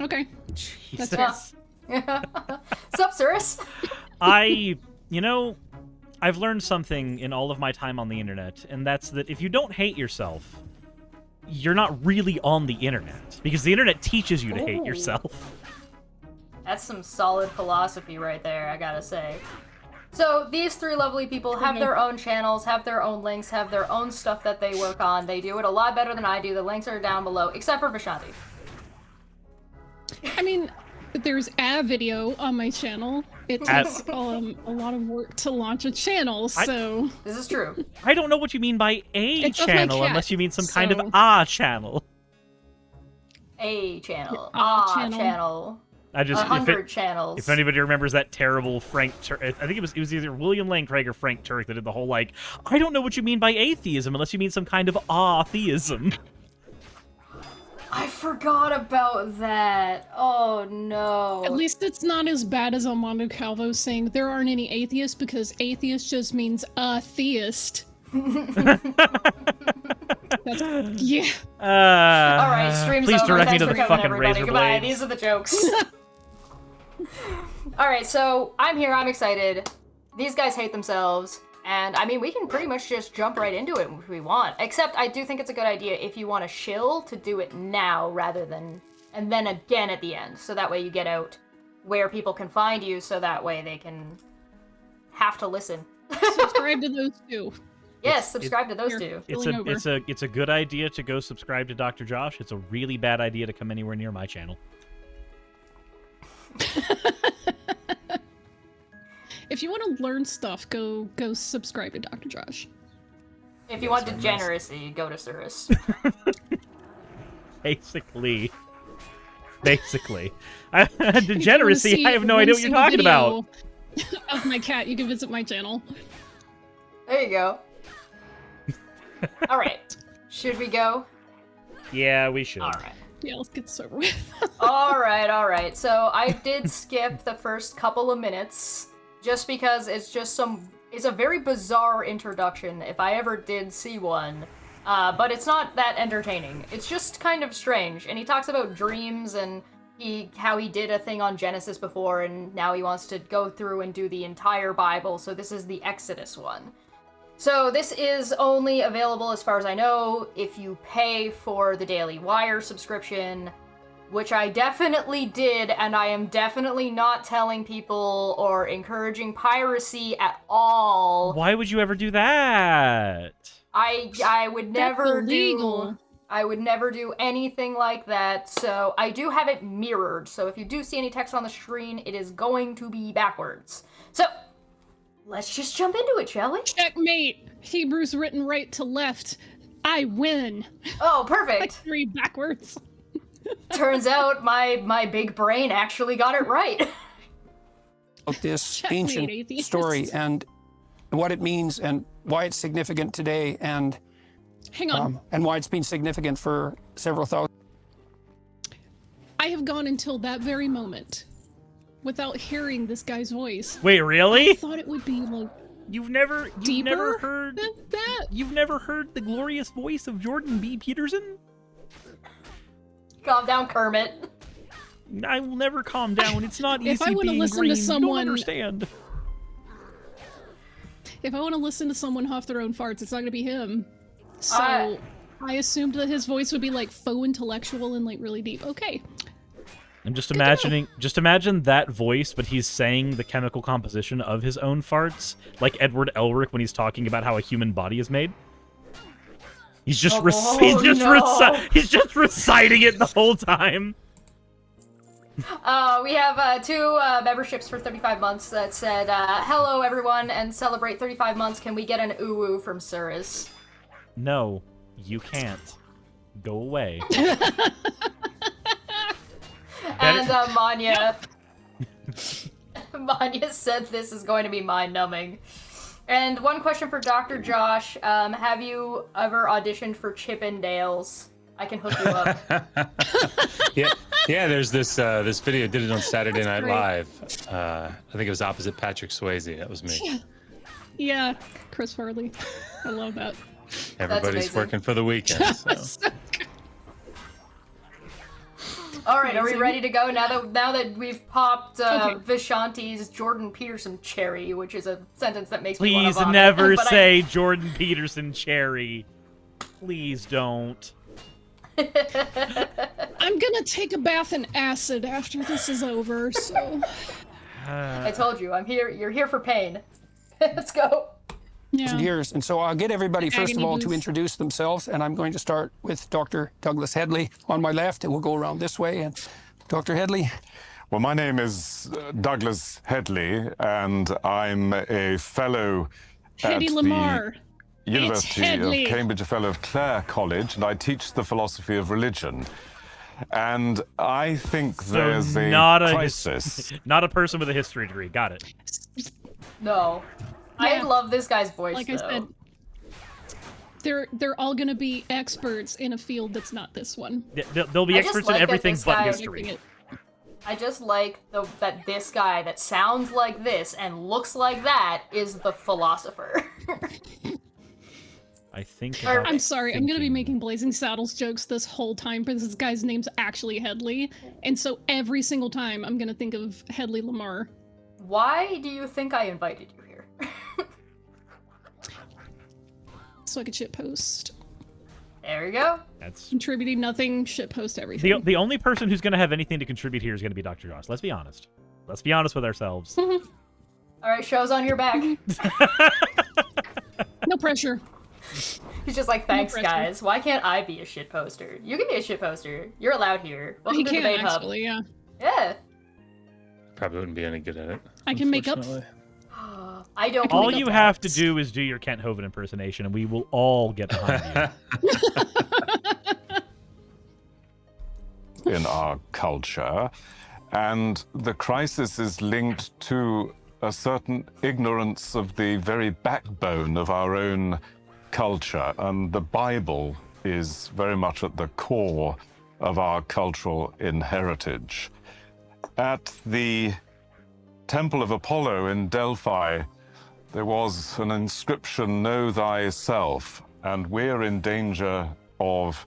Okay. Jesus. That's Sup, Cirrus? I, you know, I've learned something in all of my time on the internet, and that's that if you don't hate yourself, you're not really on the internet because the internet teaches you to hate yourself. That's some solid philosophy right there, I gotta say. So these three lovely people have their own channels, have their own links, have their own stuff that they work on. They do it a lot better than I do. The links are down below, except for Vishanti. I mean, there's a video on my channel. It Ad- takes um, a lot of work to launch a channel, I- so This is true. I don't know what you mean by a It's channel cat, unless you mean some kind of so- a channel. A channel. Ah, Ah, channel. channel. I A just if, hundred it, channels. if anybody remembers that terrible Frank, Tur- I think it was it was either William Lane Craig or Frank Turek that did the whole like, I don't know what you mean by atheism unless you mean some kind of ah theism. I forgot about that. Oh no. at least it's not as bad as Armando Calvo saying there aren't any atheists because atheist just means a theist. That's, yeah. Uh, All right, stream's please over. direct me to the coming, fucking everybody. razor Goodbye. blades. These are the jokes. All right, so I'm here. I'm excited. These guys hate themselves, and I mean, we can pretty much just jump right into it if we want. Except, I do think it's a good idea if you want to shill to do it now rather than and then again at the end, so that way you get out where people can find you, so that way they can have to listen. Subscribe to those two. yes, subscribe to those Here. two. It's a over. it's a it's a good idea to go subscribe to Dr. Josh. It's a really bad idea to come anywhere near my channel. If you want to learn stuff, go go subscribe to Dr. Josh. If you want degeneracy, go to Cirrus. Basically. Basically. I- If Degeneracy, see I have no idea what you're talking about. Of my cat, you can visit my channel. There you go. All right. Should we go? Yeah, we should. All right. Yeah, let's get this over with. All right, all right. So I did skip the first couple of minutes just because it's just some it's a very bizarre introduction if I ever did see one. Uh, but it's not that entertaining. It's just kind of strange. And he talks about dreams and he how he did a thing on Genesis before and now he wants to go through and do the entire Bible. So this is the Exodus one. So this is only available, as far as I know, if you pay for the Daily Wire subscription, which I definitely did, and I am definitely not telling people or encouraging piracy at all. Why would you ever do that? I I would never illegal. do I would never do anything like that. So I do have it mirrored. So if you do see any text on the screen, it is going to be backwards. So let's just jump into it, shall we? Checkmate! Hebrews written right to left. I win. Oh, perfect. I perfect. read backwards. Turns out my my big brain actually got it right. about this Checkmate, ancient atheist. story and what it means and why it's significant today and Hang on. um, and why it's been significant for several thousand I have gone until that very moment without hearing this guy's voice. Wait, really? I thought it would be like You've never you've deeper never heard than that. you've never heard the glorious voice of Jordan B. Peterson? Calm down, Kermit. I will never calm down. It's not If easy I wanna being listen to green. You someone- don't understand. If I want to listen to someone huff their own farts, it's not gonna be him. So I- I assumed that his voice would be like faux intellectual and like really deep. Okay. I'm just imagining just imagine that voice, but he's saying the chemical composition of his own farts, like Edward Elric when he's talking about how a human body is made. He's just Oh, he's just no. he's just reciting it the whole time. Uh, we have uh, two uh, memberships for 35 months that said, uh, "Hello, everyone, and celebrate 35 months. Can we get an ooh from Cirrus?" No, you can't. Go away. And uh, Manya, Manya said this is going to be mind-numbing. And one question for Dr. Josh: um, Have you ever auditioned for Chippendales? I can hook you up. yeah, yeah. There's this uh, this video. Did it on Saturday That's Night great. Live. Uh, I think it was opposite Patrick Swayze. That was me. Yeah, Chris Farley. I love that. Everybody's working for the weekend. So. So good. All right, are we ready to go now that now that we've popped uh, Okay. Vishanti's Jordan Peterson cherry, which is a sentence that makes me Please never but I- say Jordan Peterson cherry. Please don't. I'm gonna take a bath in acid after this is over, so I told you, I'm here. You're here for pain. Let's go. Yeah. years. And so I'll get everybody, first of Agony all, to introduce themselves. And I'm going to start with Dr. Douglas Hedley on my left, and we'll go around this way. And Dr. Hedley, Well, my name is uh, Douglas Hedley, and I'm a fellow Hedy at Lamar. the University of Cambridge, a fellow of Clare College, and I teach the philosophy of religion. And I think So there's a not a crisis. not a person with a history degree. Got it. No, I Yeah. love this guy's voice. Like though. I said, they're they're all gonna be experts in a field that's not this one. Th- They'll, they'll be I experts like in everything but history. I just like the, that this guy that sounds like this and looks like that is the philosopher. I think. Or- I'm sorry, I'm gonna be making Blazing Saddles jokes this whole time because this guy's name's actually Hedley, and so every single time I'm gonna think of Hedley Lamarr. Why do you think I invited you here? So I could shitpost. there we go. That's Contributing nothing, shitpost everything. the the only person who's going to have anything to contribute here is going to be Dr. Josh. Let's be honest. Let's be honest with ourselves. All right, show's on your back. No pressure. He's just like, thanks, pressure. guys. Why can't I be a shit poster? You can be a shit poster. You're allowed here. Welcome he to can Debate actually, yeah. Yeah. Probably wouldn't be any good at it. I can make up. Unfortunately. I don't. all you up have to do is do your Kent Hovind impersonation, and we will all get behind you. in our culture. And the crisis is linked to a certain ignorance of the very backbone of our own culture. And the Bible is very much at the core of our cultural inheritage. At the Temple of Apollo in Delphi, there was an inscription, Know Thyself. And we're in danger of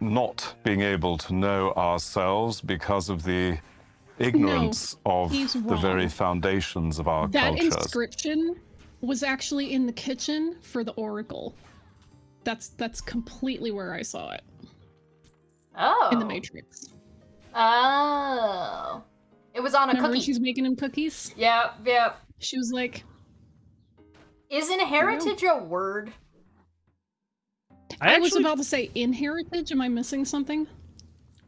not being able to know ourselves because of the ignorance of the very foundations of our That cultures. inscription was actually in the kitchen for the Oracle. That's that's completely where I saw it Oh. in the oh. Matrix. Oh. It was on a Remember cookie. she's making him cookies? Yeah, yeah. She was like, Is inheritage a word? I, I, was about to say inheritage. Am I missing something?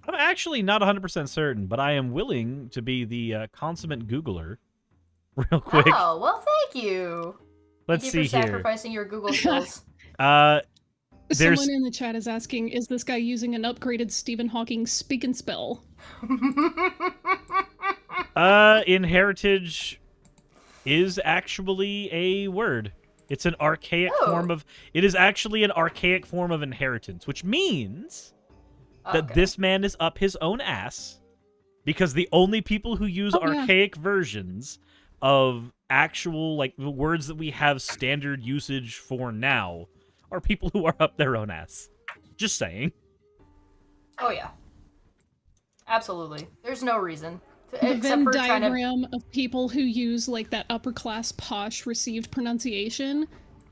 I'm actually not 100% certain, but I am willing to be the uh, consummate Googler. Real quick. Oh, well, thank you. Let's thank see you for here. sacrificing your Google skills. Uh, There's- Someone in the chat is asking, is this guy using an upgraded Stephen Hawking speak and spell? uh, inheritage is actually a word. It's an archaic Oh. form of. It is actually an archaic form of inheritance, which means oh, that Okay. this man is up his own ass because the only people who use Oh, yeah. archaic versions of actual like the words that we have standard usage for now are people who are up their own ass. Just saying. Oh yeah. Absolutely. There's no reason. To, The Venn for trying to. diagram of people who use like that upper class posh received pronunciation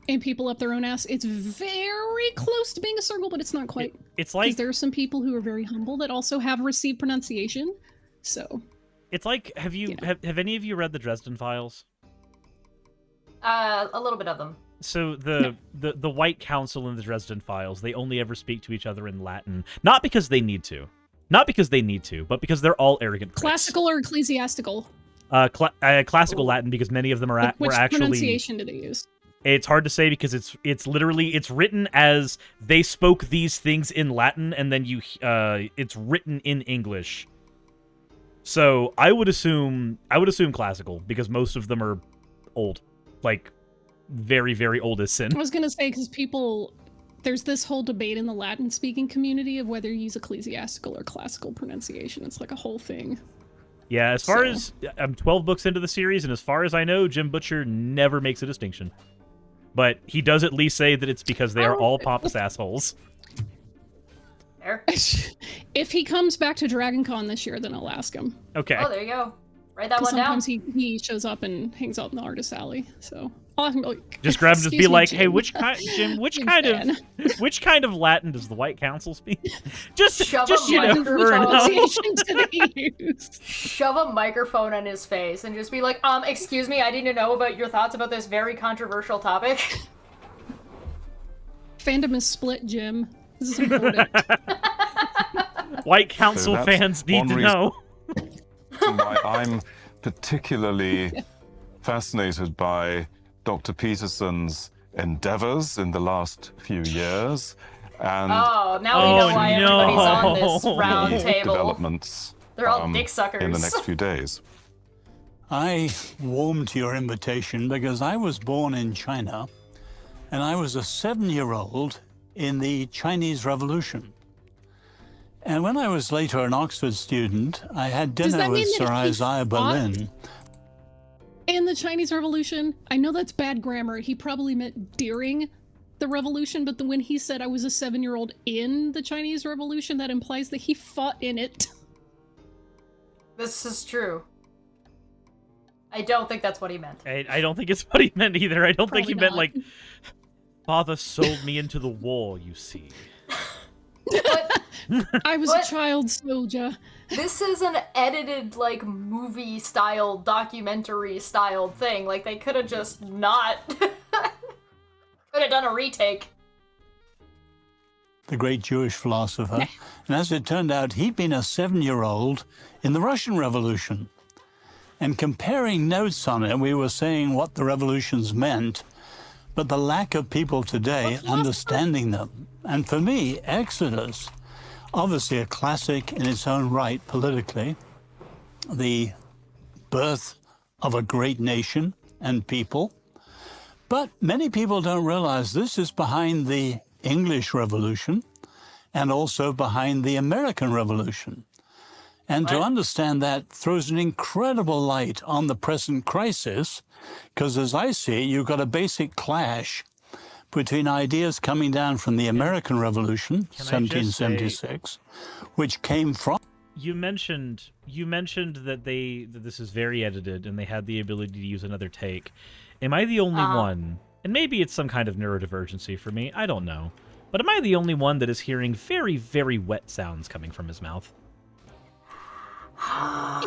and people up their own ass, it's very close to being a circle, but it's not quite. It's like there are some people who are very humble that also have received pronunciation. So it's like have you Yeah. have, have any of you read the Dresden Files? Uh, a little bit of them. So the, the the White Council in the Dresden Files, they only ever speak to each other in Latin, not because they need to, not because they need to, but because they're all arrogant. pricks. classical or ecclesiastical? uh, cla- uh classical Ooh. Latin, because many of them are Like, which were actually. pronunciation do they use? It's hard to say because it's it's literally it's written as they spoke these things in Latin, and then you uh it's written in English. So I would assume I would assume classical because most of them are old, like very very old as sin. I was gonna say because people, there's this whole debate in the Latin-speaking community of whether you use ecclesiastical or classical pronunciation. It's like a whole thing. Yeah, as far So- as I'm 12 books into the series, and as far as I know, Jim Butcher never makes a distinction. But he does at least say that it's because they are Oh, all pompous assholes. There. if he comes back to Dragon Con this year, then I'll ask him. Okay. Oh, there you go. Write that 'Cause one down. sometimes he, he shows up and hangs out in the artist alley. So I'll ask him, like, Just grab him, just be "Excuse me, like, "Hey, which kind, Jim? Which Jim kind fan. of, which kind of Latin does the White Council speak?" just, Shove just a you know, microphone. for an- pronunciation did he use? Shove a microphone in his face and just be like, um, excuse me, I need to know about your thoughts about this very controversial topic. Fandom is split, Jim. This is important. White Council that's fans need one to know. I'm particularly fascinated by Dr. Peterson's endeavors in the last few years and Oh, now we Oh, know why everybody's on this round table. developments They're all um, dick suckers. in the next few days. I warmed to your invitation because I was born in China and I was a seven year old in the Chinese Revolution. And when I was later an Oxford student, I had dinner with Sir Isaiah fought? Berlin. In the Chinese Revolution, I know that's bad grammar. He probably meant during the revolution, but the, when he said I was a seven year old in the Chinese Revolution, that implies that he fought in it. This is true. I don't think that's what he meant. I, I don't think it's what he meant either. I don't think he Probably meant like, "Father sold me into the war." You see. But I was What? a child soldier. This is an edited, like, movie style, documentary style thing. Like, they could have just not. could have done a retake. the great Jewish philosopher. and as it turned out, he'd been a seven year old in the Russian Revolution. And comparing notes on it, we were saying what the revolutions meant, but the lack of people today understanding them. And for me, Exodus, obviously a classic in its own right politically, the birth of a great nation and people. But many people don't realize this is behind the English Revolution and also behind the American Revolution. And to understand that throws an incredible light on the present crisis, because as I see you've got a basic clash between ideas coming down from the American Revolution, Can I just say- 1776, which came from You mentioned you mentioned that they that this is very edited and they had the ability to use another take. Am I the only Uh-huh. one? And maybe it's some kind of neurodivergency for me. I don't know. But am I the only one that is hearing very very wet sounds coming from his mouth?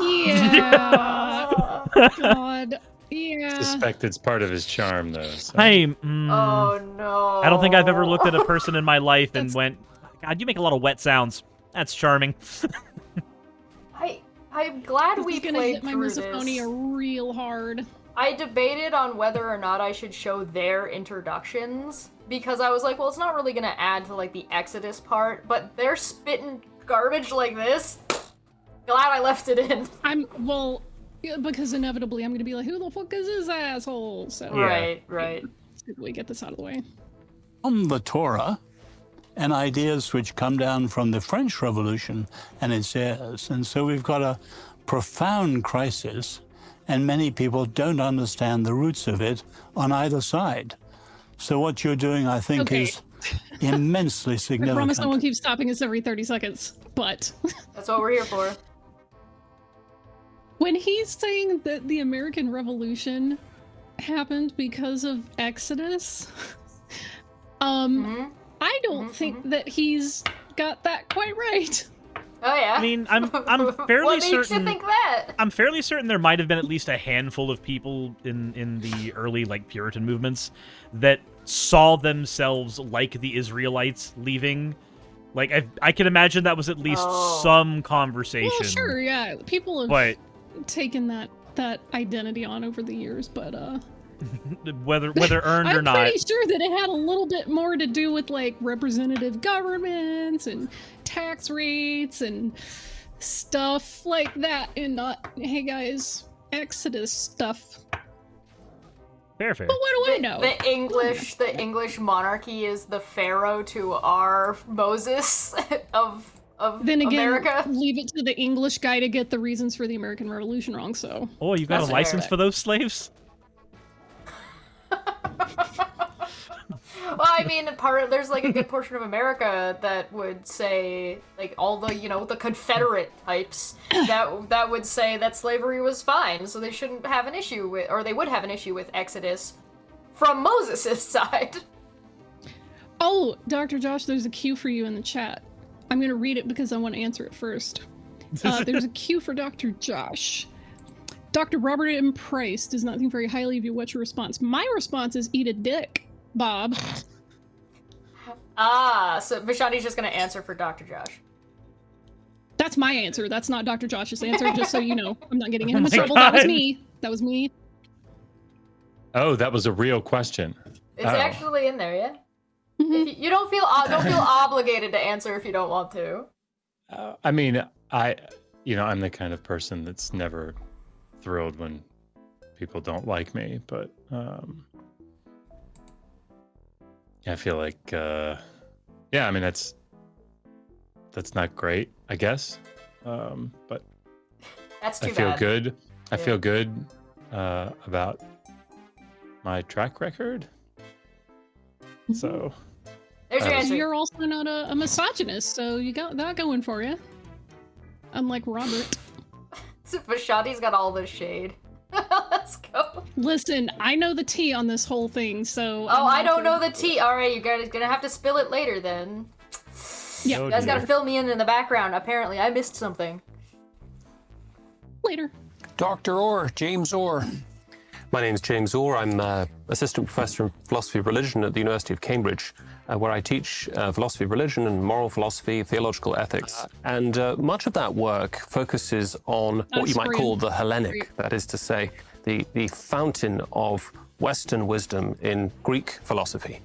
Yeah. God. Yeah. Suspect it's part of his charm, though. so- Hey, mm, Oh no. I don't think I've ever looked at a person in my life and went, "God, you make a lot of wet sounds." That's charming. I I'm glad This we is gonna played hit my through this. misophonia real hard. I debated on whether or not I should show their introductions because I was like, well, it's not really gonna add to like the Exodus part, but they're spitting garbage like this. Glad I left it in. I'm well yeah, because inevitably I'm gonna be like, who the fuck is this asshole? So Yeah. Right, right. let's see we get this out of the way. from the Torah and ideas which come down from the French Revolution and its heirs. And so we've got a profound crisis, and many people don't understand the roots of it on either side. So what you're doing, I think, Okay. is immensely significant. I significant. promise no one keeps stopping us every 30 seconds. But That's what we're here for. when he's saying that the American Revolution happened because of Exodus, um, Mhm. I don't think that he's got that quite right. Oh yeah. I mean, I'm I'm fairly what makes certain. you think that? I'm fairly certain there might have been at least a handful of people in in the early like Puritan movements that saw themselves like the Israelites leaving. Like I, I can imagine that was at least Oh. some conversation. Well, sure, yeah, people have But taken that that identity on over the years, but uh, whether whether earned or not. I'm pretty sure that it had a little bit more to do with like representative governments and tax rates and stuff like that, and not hey guys, Exodus stuff. fair fair. But what do I know? The English, the English monarchy is the pharaoh to our Moses of of then again, America. leave it to the English guy to get the reasons for the American Revolution wrong. So Oh, you got That's a license fair. for those slaves? well, I mean, part there's like a good portion of America that would say, like all the you know the Confederate types that that would say that slavery was fine, so they shouldn't have an issue with, or they would have an issue with Exodus from Moses' side. Oh, Dr. Josh, there's a cue for you in the chat. I'm going to read it because I want to answer it first. Uh, there's a cue for Dr. Josh. Dr. Robert M. Price does not think very highly of you. What's your response? My response is eat a dick, Bob. Ah, so Vishanti's just gonna answer for Dr. Josh. That's my answer. That's not Dr. Josh's answer, just so you know. I'm not getting Oh him in my trouble. That was me. That was me. Oh, that was a real question. It's Oh. actually in there, yeah. Mhm. You, you don't feel uh, don't feel obligated to answer if you don't want to. Uh, I mean, I, you know, I'm the kind of person that's never thrilled when people don't like me, but um, I feel like, uh, yeah, I mean, that's that's not great, I guess, um, but That's I feel bad. good. I Yeah. feel good uh, about my track record. So There's your answer. You're also not a, a misogynist, so you got that going for you. Unlike Robert. Vishanti's got all the shade. Let's go. Listen, I know the tea on this whole thing, so. Oh, I don't know the tea. All right, you guys gonna have to spill it later then. Yeah. Oh, You guys gotta fill me in in the background. Apparently, I missed something. later. Dr. Orr, James Orr. My name is James Orr. I'm uh, assistant professor in philosophy of religion at the University of Cambridge, uh, where I teach uh, philosophy of religion and moral philosophy, theological ethics. And uh, much of that work focuses on what you might call the Hellenic, that is to say, the, the fountain of Western wisdom in Greek philosophy.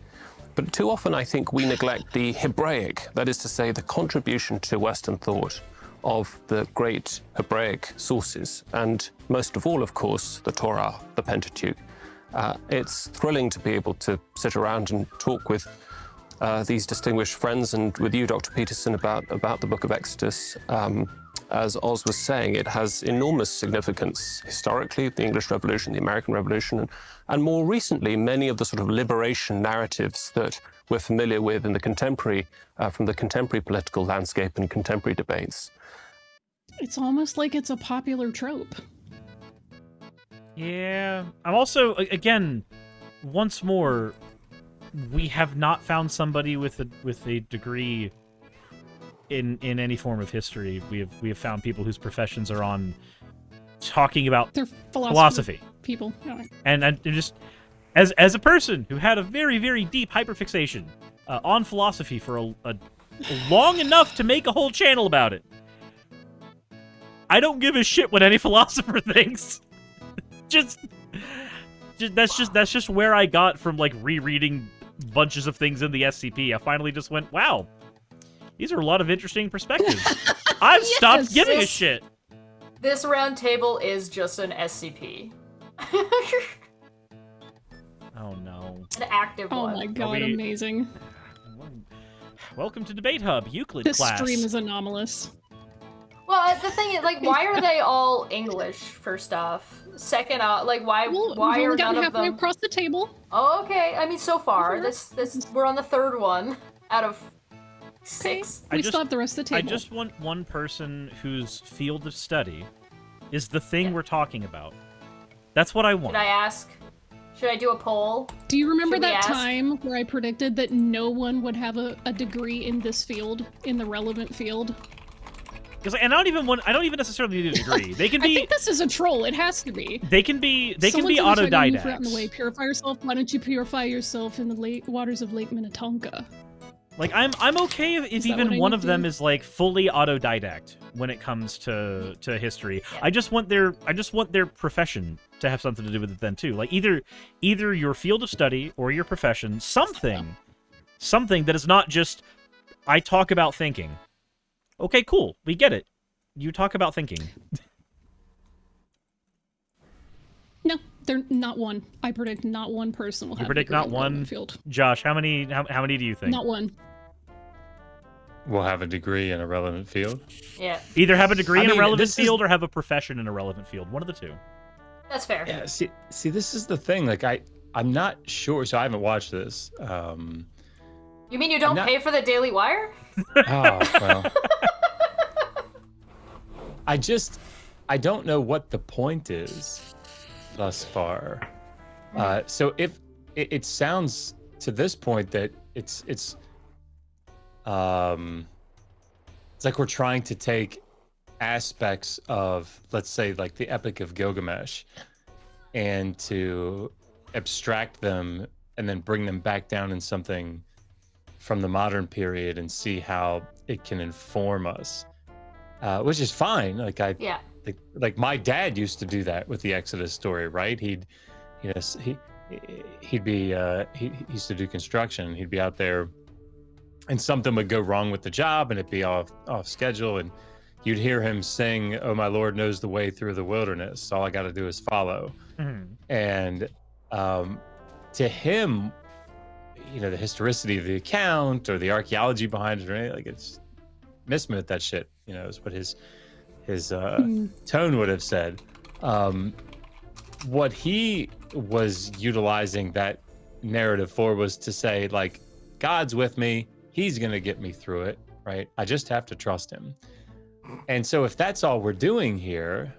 But too often, I think we neglect the Hebraic, that is to say, the contribution to Western thought of the great Hebraic sources, and most of all, of course, the Torah, the Pentateuch. Uh, it's thrilling to be able to sit around and talk with uh, these distinguished friends and with you, Dr. Peterson, about, about the book of Exodus. Um, as Os was saying, it has enormous significance historically, the English Revolution, the American Revolution, and, and more recently, many of the sort of liberation narratives that we're familiar with in the contemporary, uh, from the contemporary political landscape and contemporary debates. It's almost like it's a popular trope. Yeah. I'm also again, once more, we have not found somebody with a with a degree in in any form of history. We have we have found people whose professions are on talking about They're philosophy, philosophy. people. Yeah. And and just as as a person who had a very very deep hyperfixation uh, on philosophy for a, a long enough to make a whole channel about it. I don't give a shit what any philosopher thinks. just, just that's just that's just where I got from like rereading bunches of things in the SCP. I finally just went, wow, these are a lot of interesting perspectives. I've stopped Yes. giving a shit. This round table is just an SCP. Oh no. an active Oh one. my god, we- amazing. Welcome to Debate Hub, Euclid This class. stream is anomalous. Well, uh, the thing is, like, why are they all English? First off, second off, like, why Well, why we've are only none of halfway them? across the table. Oh, okay. I mean, so far, Okay. this this we're on the third one out of Okay. six. I we just- still have the rest of the table. I just want one person whose field of study is the thing Yeah. we're talking about. That's what I want. Should I ask? Should I do a poll? Do you remember Should that ask? time where I predicted that no one would have a, a degree in this field, in the relevant field? Because and I don't even want. I don't even necessarily need a degree. They can be. I think this is a troll. It has to be. They can be. They can be try out in the way. Purify yourself. Why don't you purify yourself in the lake waters of Lake Minnetonka? Like I'm. I'm okay if, if even one of them do? is like fully autodidact when it comes to to history. I just want their. I just want their profession to have something to do with it then too. Like either either your field of study or your profession, something, something that is not just. I talk about thinking. Okay, cool. We get it. You talk about thinking. No, they're not one. I predict not one person will You have. a predict degree not in the relevant one? field. Josh, how many how, how many do you think? Not one. We'll have a degree in a relevant field. Yeah, Either have a degree I in a relevant this is- field or have a profession in a relevant field. One of the two. that's fair. Yeah, see, see, this is the thing. Like, I, I'm not sure. So I haven't watched this. Um, You mean you don't not- pay for the Daily Wire? Oh well. I just I don't know what the point is thus far. Uh, so if it, it sounds to this point that it's it's um it's like we're trying to take aspects of let's say like the epic of gilgamesh and to abstract them and then bring them back down in something from the modern period and see how it can inform us uh, which is fine. Like i Yeah. like, like my dad used to do that with the exodus story right? He'd you know he he'd be uh he, he used to do construction. He'd be out there and something would go wrong with the job and it'd be off off schedule. And you'd hear him sing oh my lord knows the way through the wilderness. All i got to do is follow. Mhm. and um, to him, you know, the historicity of the account or the archaeology behind it or anything like it's mismit that shit. You know, is what his his uh, Hmm. tone would have said. Um, what he was utilizing that narrative for was to say like, God's with me. He's gonna get me through it. Right. I just have to trust him. And so if that's all we're doing here,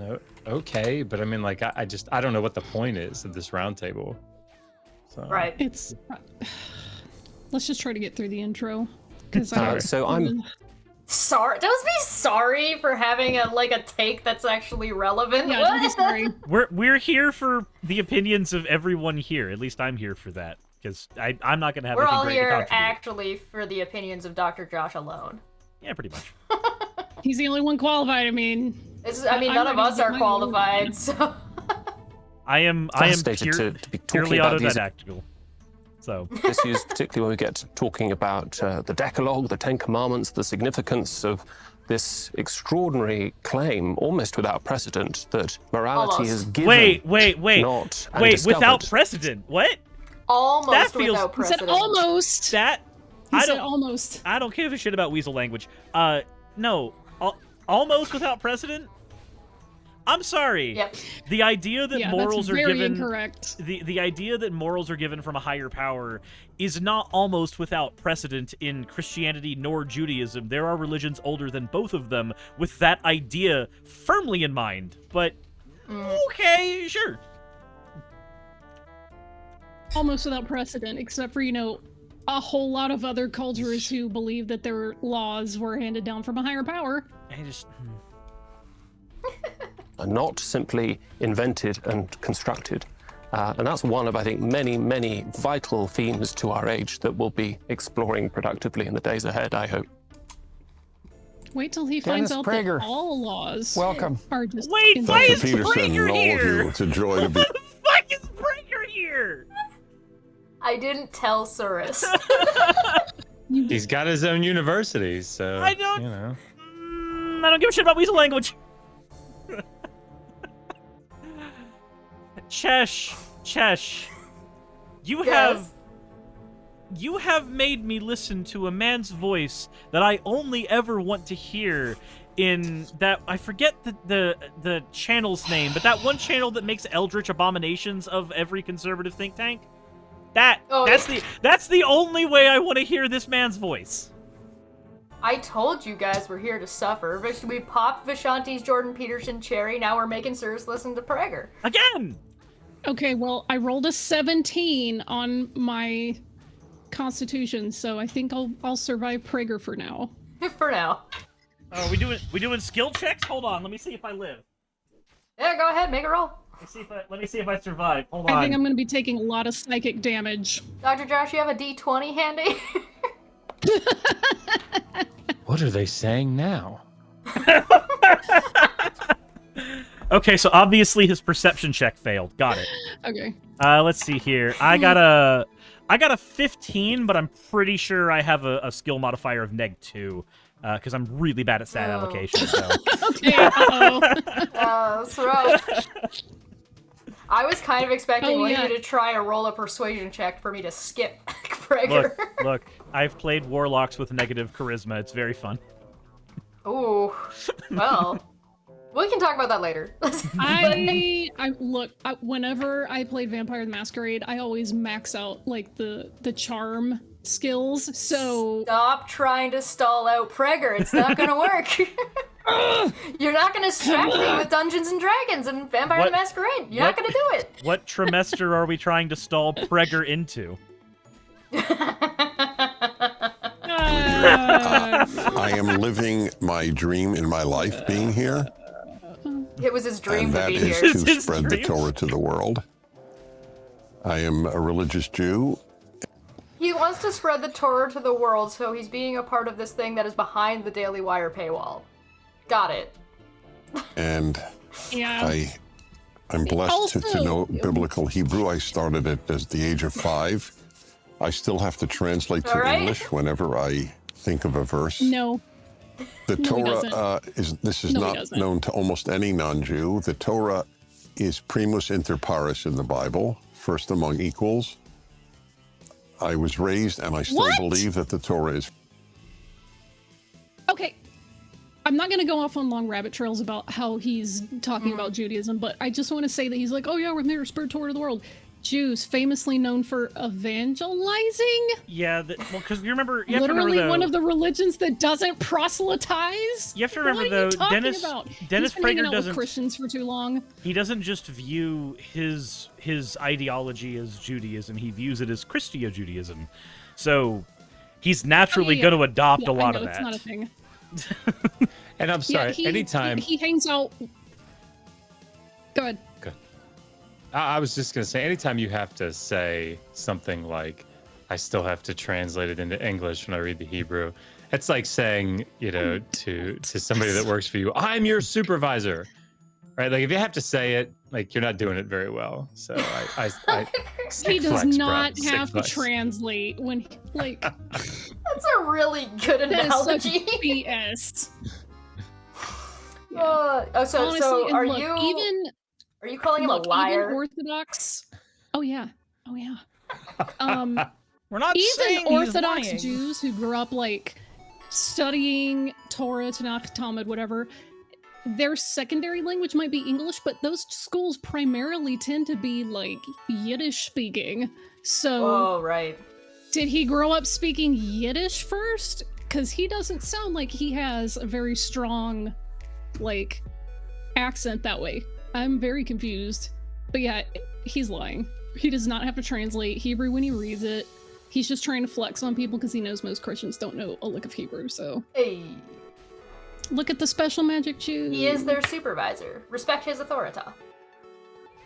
uh, okay, but I mean, like, I, I just I don't know what the point is of this roundtable. So, Right. It's. Let's just try to get through the intro. Because so I'm Sorry. Don't be sorry for having a like a take that's actually relevant. Yeah, What? don't be sorry. We're we're here for the opinions of everyone here. At least I'm here for that because I I'm not gonna have We're all great here contribute. actually for the opinions of Dr. Josh alone. Yeah, pretty much. He's the only one qualified. I mean, It's, I mean, I'm none of us are qualified, so I am I am pure, to- to be talking purely about these- autodidactical. So issues, particularly when we get talking about uh, the Decalogue, the Ten Commandments, the significance of this extraordinary claim, almost without precedent, that morality Almost. is given. wait, wait, wait, not and wait! Without precedent, what? almost That feels- without he said precedent. almost. That He I said don't almost. I don't give a shit about weasel language. Uh, no, al- almost without precedent. I'm sorry. Yep. The idea that yeah, morals that's are very given incorrect. the the idea that morals are given from a higher power is not almost without precedent in Christianity nor Judaism. There are religions older than both of them with that idea firmly in mind. But okay, sure. Almost without precedent, except for you know a whole lot of other cultures who believe that their laws were handed down from a higher power. I just hmm. are not simply invented and constructed. Uh, and that's one of, I think, many, many vital themes to our age that we'll be exploring productively in the days ahead, I hope. Wait till he finds out Prager. that all laws Welcome. are just Wait, why is Peterson Prager and all of here? you, it's a joy to be. fuck is Prager here? I didn't tell Cirrus. He's got his own university, so I don't- You know, Mm, I don't give a shit about weasel language. Chesh, Chesh, you have you have made me listen to a man's voice that I only ever want to hear in that I forget the the the channel's name, but that one channel that makes eldritch abominations of every conservative think tank. That Oh, that's yeah. the that's the only way I want to hear this man's voice. I told you guys we're here to suffer. We popped Vishanti's Jordan Peterson cherry. Now we're making Cirrus listen to Prager. Again. Okay, well, I rolled a 17 on my constitution, so I think I'll I'll survive Prager for now. For now. Oh, we doing we doing skill checks? Hold on, let me see if I live. Yeah, go ahead, make a roll. Let me see if I let me see if I survive. Hold on. I think I'm going to be taking a lot of psychic damage. Dr. Josh, you have a D20 handy? what are they saying now? Okay, so obviously his perception check failed. Got it. Okay. Uh, let's see here. I got a I got a 15, but I'm pretty sure I have a, a skill modifier of neg two. Because I'm really bad at stat Oh. allocation. So Okay. Uh-oh. uh, that's rough. I was kind of expecting Oh, one yeah. you to try a roll a persuasion check for me to skip Prager. look, look. I've played warlocks with negative charisma. It's very fun. Ooh. Well. We can talk about that later. I I look I, whenever I played Vampire the Masquerade, I always max out like the the charm skills. So Stop trying to stall out Prager. It's not gonna work. You're not gonna distract me with Dungeons and Dragons and Vampire What- the Masquerade. You're what- not gonna do it. What trimester are we trying to stall Prager into? I am living my dream in my life being here, It was his dream and to that be is here. It's to his spread the. Torah to the world. I am a religious Jew, He wants to spread the Torah to the world, so he's being a part of this thing that is behind the Daily Wire paywall. Got it. and yeah. I, I'm blessed to, to know biblical Hebrew. I started it at the age of five. I still have to translate to All right. English whenever I think of a verse. no. The No, Torah uh, is this is No, not known to almost any non-Jew. The Torah is primus inter pares in the Bible, first among equals. I was raised, and I still What? believe that the Torah is Okay. I'm not going to go off on long rabbit trails about how he's talking about Judaism, but I just want to say that he's like, oh yeah, we're there, spirit Torah to the world. Jews, famously known for evangelizing, Yeah, that, well, because you remember, you literally remember though, one of the religions that doesn't proselytize. You have to remember, what though, Dennis- about? Dennis He's been hanging Prager doesn't- Christians for too long. he doesn't just view his his ideology as Judaism; he views it as Christio Judaism. So he's naturally Oh, yeah, going to adopt Yeah, a lot I know, of it's that. not a thing. And I'm sorry, yeah, he, anytime he, he hangs out. Go ahead. I I was just gonna say, anytime you have to say something like, "I still have to translate it into English when I read the Hebrew," it's like saying, you know, to to somebody that works for you, "I'm your supervisor," right? Like if you have to say it, like you're not doing it very well. So I, I, I He does flex, not sick have to translate when, he- like, That's a really good that is such analogy. BS. Uh, oh, so Honestly, so are look, you even are you calling him a liar? even Orthodox. Oh yeah, oh yeah. Um, We're not saying even he's Orthodox lying. Jews who grew up like studying Torah, Tanakh, Talmud, whatever. Their secondary language might be English, but those schools primarily tend to be like Yiddish speaking. So, oh right. did he grow up speaking Yiddish first? Because he doesn't sound like he has a very strong, like, accent that way. I'm very confused. But yeah, he's lying. He does not have to translate Hebrew when he reads it. He's just trying to flex on people because he knows most Christians don't know a lick of Hebrew. So Hey, look at the special magic Jew. he is their supervisor. Respect his authority.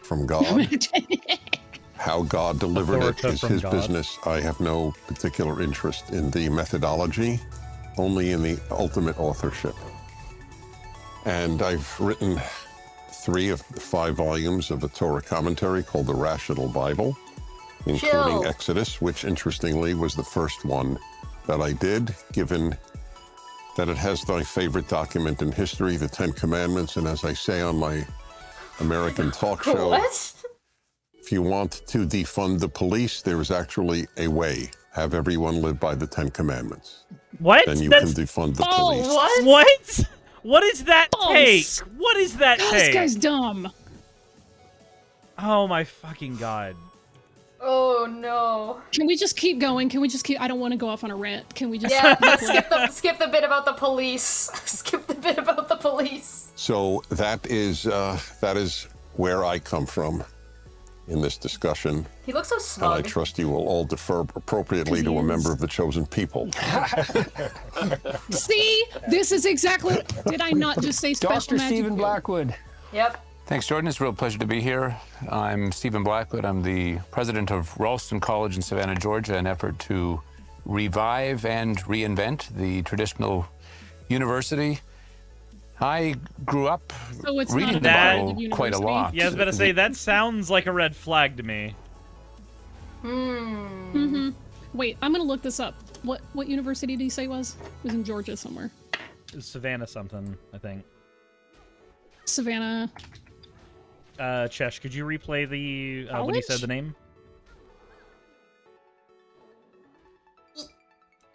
from God. How God delivered it Authorita is his God. business. I have no particular interest in the methodology, only in the ultimate authorship. And I've written three of the five volumes of a Torah commentary called the Rational Bible, including Chill. Exodus, which interestingly was the first one that I did, given that it has my favorite document in history, the Ten Commandments. And as I say on my American talk show, What? if you want to defund the police, there is actually a way. Have everyone live by the Ten Commandments. What? Then you That's can defund the Oh, police. What? what? What is that False. take? What is that God, this guy's dumb. Oh my fucking god! Oh no. Can we just keep going? Can we just keep? I don't want to go off on a rant. Can we just? Yeah, skip the skip the bit about the police. skip the bit about the police. So that is uh, that is where I come from in this discussion, He looks so and I trust you will all defer appropriately to a member of the chosen people. See, this is exactly. Did I not just say special Dr. magic? Stephen Blackwood. Yep. Thanks, Jordan. It's a real pleasure to be here. I'm Stephen Blackwood. I'm the president of Ralston College in Savannah, Georgia, an effort to revive and reinvent the traditional university. I grew up So it's reading not the Bible Bible quite a lot. Yeah, I was about to say that sounds like a red flag to me. Hmm. Mm-hmm. Wait, I'm gonna look this up. What what university did he say it was? It was in Georgia somewhere. Savannah something, I think. Savannah. Uh, Chesh, could you replay the uh, when he said the name?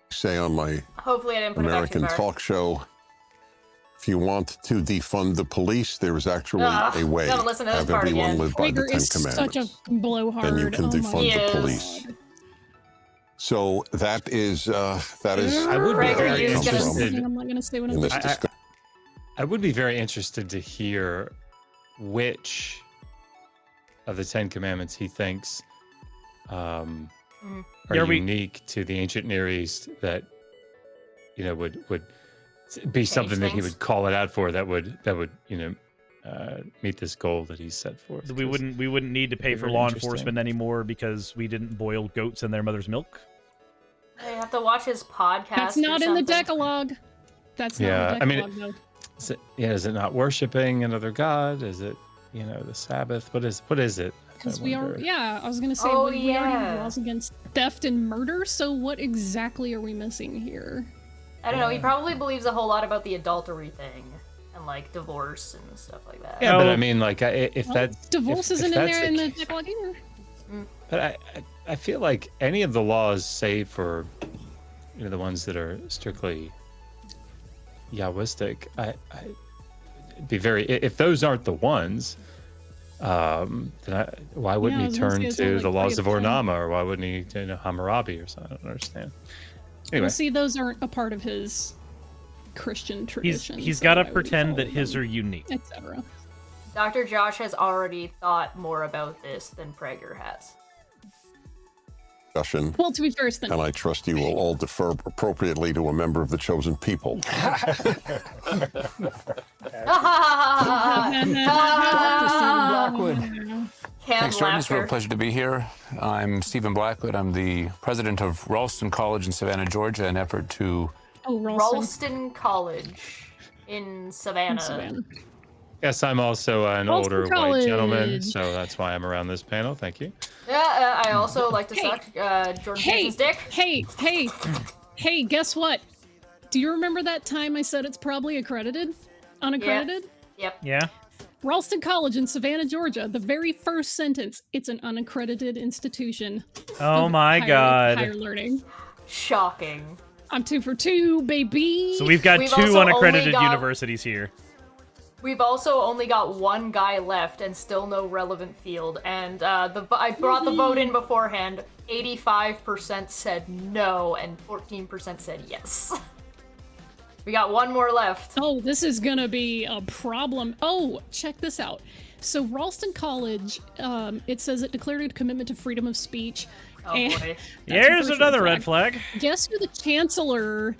Say on my Hopefully I didn't put American it back too far. talk show, If you want to defund the police, there is actually Ugh, a way. gotta listen to Have part everyone live by the Ten is such Commandments. a blowhard. Then you can oh defund He the police. So that is uh, that is I would be very is comes gonna- from interested. I'm not gonna say what I'm this I- I- I would be very interested to hear which of the Ten Commandments he thinks um, Mhm. are Yeah, we- unique to the ancient Near East that you know would would be something that he would call it out for that would that would you know uh, meet this goal that he's set forth. We 'cause- wouldn't we wouldn't need to pay for law enforcement anymore because we didn't boil goats in their mother's milk. I have to watch his podcast. That's not in the. Decalogue. That's not Yeah, in I the mean, Decalogue, though. Is it, yeah, is it not worshiping another god? Is it you know the Sabbath? What is what is it? Because we are, yeah, I was gonna say Oh, we, we already have laws against theft and murder. So what exactly are we missing here? I don't know. He probably believes a whole lot about the adultery thing and like divorce and stuff like that. Yeah, but I mean, like, I- if Well, that's divorce if, isn't if in that's there in the ca- Decalogue either. But I, I, I feel like any of the laws, say for, you know, the ones that are strictly Yahwistic, I, I it'd be very. If those aren't the ones, um, then I, why wouldn't Yeah, he turn to only the laws of of. Ur-Nammu, or why wouldn't he, you know, Hammurabi or something? I don't understand. Anyway, Well, see, those aren't a part of his Christian tradition. he's so got to why would he pretend that his them, are unique. etc. Dr. Josh has already thought more about this than Prager has. discussion, Well, to be fair, it's the and I trust you will all defer appropriately to a member of the chosen people. Blackwood. Canned Thanks, Jordan. It's a real pleasure to be here. I'm Stephen Blackwood. I'm the president of Ralston College in Savannah, Georgia, an effort to oh, Ralston. Ralston College in Savannah. Savannah. yes, I'm also an Ralston older white gentleman, so that's why I'm around this panel. Thank you. Yeah, uh, I also like to Hey. suck uh, Jordan Hey, Peterson's dick. hey, hey, hey! Guess what? Do you remember that time I said it's probably accredited, unaccredited? Yeah. Yep. Yeah. Ralston College in Savannah, Georgia. The very first sentence: "It's an unaccredited institution." Oh my higher- god. Higher learning. Shocking. I'm two for two, baby. So we've got We've two unaccredited got- universities here. We've also only got one guy left and still no relevant field. And uh, the I brought the vote in beforehand. 85% said no and 14% said yes. we got one more left. Oh, this is gonna be a problem. Oh, check this out. So Ralston College, um, it says it declared a commitment to freedom of speech. Oh boy. Here's first another red flag. Guess who the chancellor?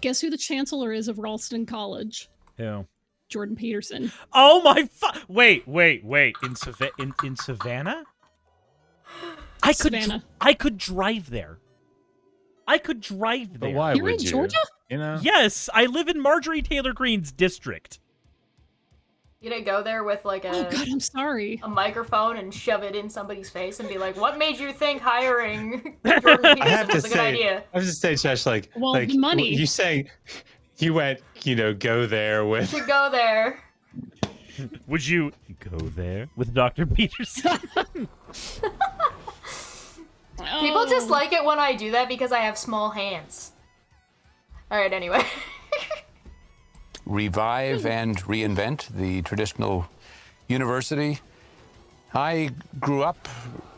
Guess who the chancellor is of Ralston College? Ew. Jordan Peterson. Oh my fu- Wait, wait, wait. In Sava- in, in Savannah? I could dr- Savannah. I could drive there. I could drive there. But why You're would in you? Georgia? You know? Yes, I live in Marjorie Taylor Greene's district. You gonna go there with like a Oh God, I'm sorry. a microphone and shove it in somebody's face and be like, "What made you think hiring Jordan I have Peterson to was a good say, idea?" I have to say, Josh, like, Well, like money. You say you went, you know, go there with. To go there. Would you go there with Dr. Peterson? People just Oh. like it when I do that because I have small hands. All right. Anyway. revive and reinvent the traditional university. I grew up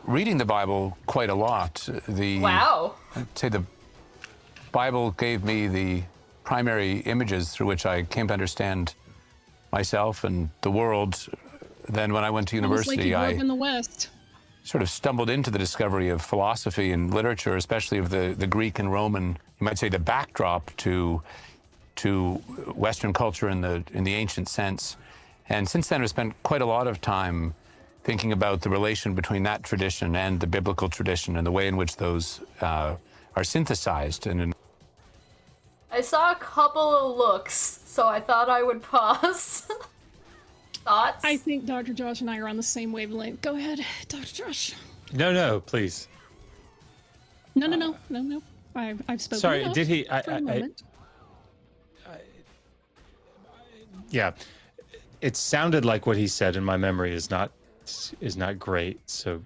reading the Bible quite a lot. The wow. I'd say the Bible gave me the primary images through which I came to understand myself and the world. Then, when I went to Almost like university, you grew I up in the West. Sort of stumbled into the discovery of philosophy and literature, especially of the, the Greek and Roman, you might say the backdrop to to Western culture in the in the ancient sense. And since then, I've spent quite a lot of time thinking about the relation between that tradition and the biblical tradition and the way in which those uh, are synthesized. And I saw a couple of looks, so I thought I would pause. Thoughts? I think Dr. Josh and I are on the same wavelength. Go ahead, Dr. Josh. No, no, please. No, no, no, no, no. I've, I've spoken. Sorry, enough did he- I- for a I- I- moment. Yeah, it sounded like what he said, and my memory is not is not great. So,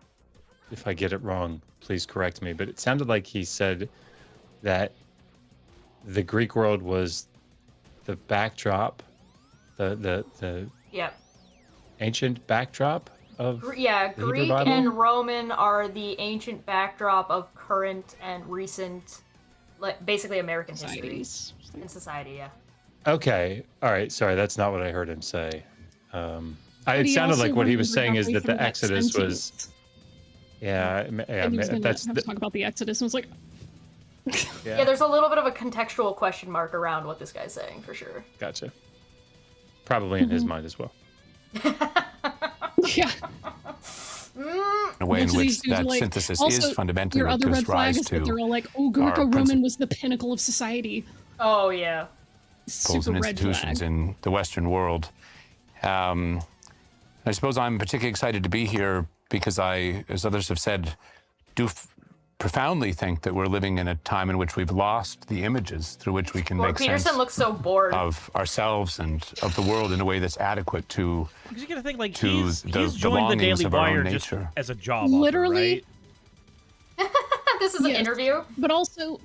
if I get it wrong, please correct me. But it sounded like he said that the Greek world was the backdrop the the the Yep. Ancient backdrop of Yeah, the Greek Bible? and Roman are the ancient backdrop of current and recent, like basically American history Societies. and society. Yeah. Okay. All right. Sorry, that's not what I heard him say. Um, I, it sounded like what he was saying is that the from that Exodus was. Yeah, yeah, And he ma- was gonna that's the, talk about the Exodus and was like, yeah. there's a little bit of a contextual question mark around what this guy's saying for sure. gotcha. Probably in Mm-hmm. his mind as well. yeah. a way in Bunch of these which that like- synthesis also, is fundamentally Your what other red flag rise is that to they're all like, oh, our Greco-Roman was the pinnacle of society. Oh yeah. principles Super and red institutions flag. in the Western world. Um, I suppose I'm particularly excited to be here because I, as others have said, do f- profoundly think that we're living in a time in which we've lost the images through which we can Well, make Peterson sense looks so bored. of ourselves and of the world in a way that's adequate to Because you gotta think like to he's, the- he's the joined the longings Daily of our own Wire just nature. as a job offer, Literally, right? this is an interview. But also,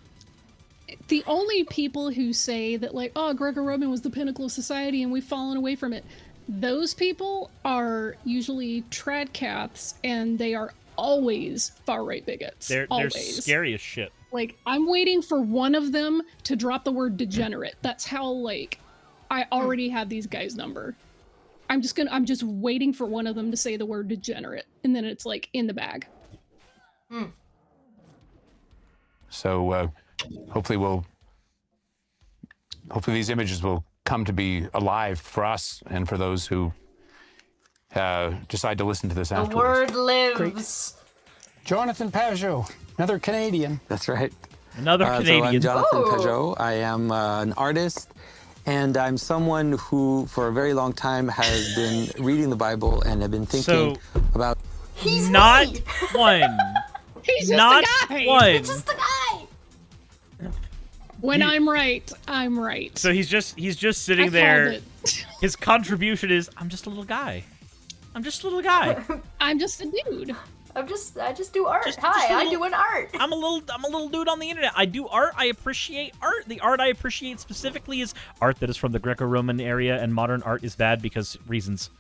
the only people who say that, like, oh, Greco-Roman was the pinnacle of society and we've fallen away from it, those people are usually trad cats and they are always far-right bigots. They're they're scary as shit. Like, I'm waiting for one of them to drop the word degenerate. That's how, like, I already have these guys' number. I'm just gonna, I'm just waiting for one of them to say the word degenerate, and then it's like in the bag. So uh, hopefully we'll hopefully these images will come to be alive for us and for those who uh, decide to listen to this The afterwards. word lives. Jonathan Pageau, another Canadian. That's right. Another Uh, so Canadian. I'm Jonathan Oh. Pageau. I am uh, an artist, and I'm someone who, for a very long time, has been reading the Bible and have been thinking So- about. He's not me. one. He's just not a guy. one. Just the guy. When He- I'm right, I'm right. So he's just he's just I sitting called there. His contribution is I'm just a little guy. I'm just a little guy. I'm just a dude. I'm just I just do art. Just- Hi, just a I little- do an art. I'm a little I'm a little dude on the internet. I do art. I appreciate art. The art I appreciate specifically is art that is from the Greco-Roman area, and modern art is bad because reasons.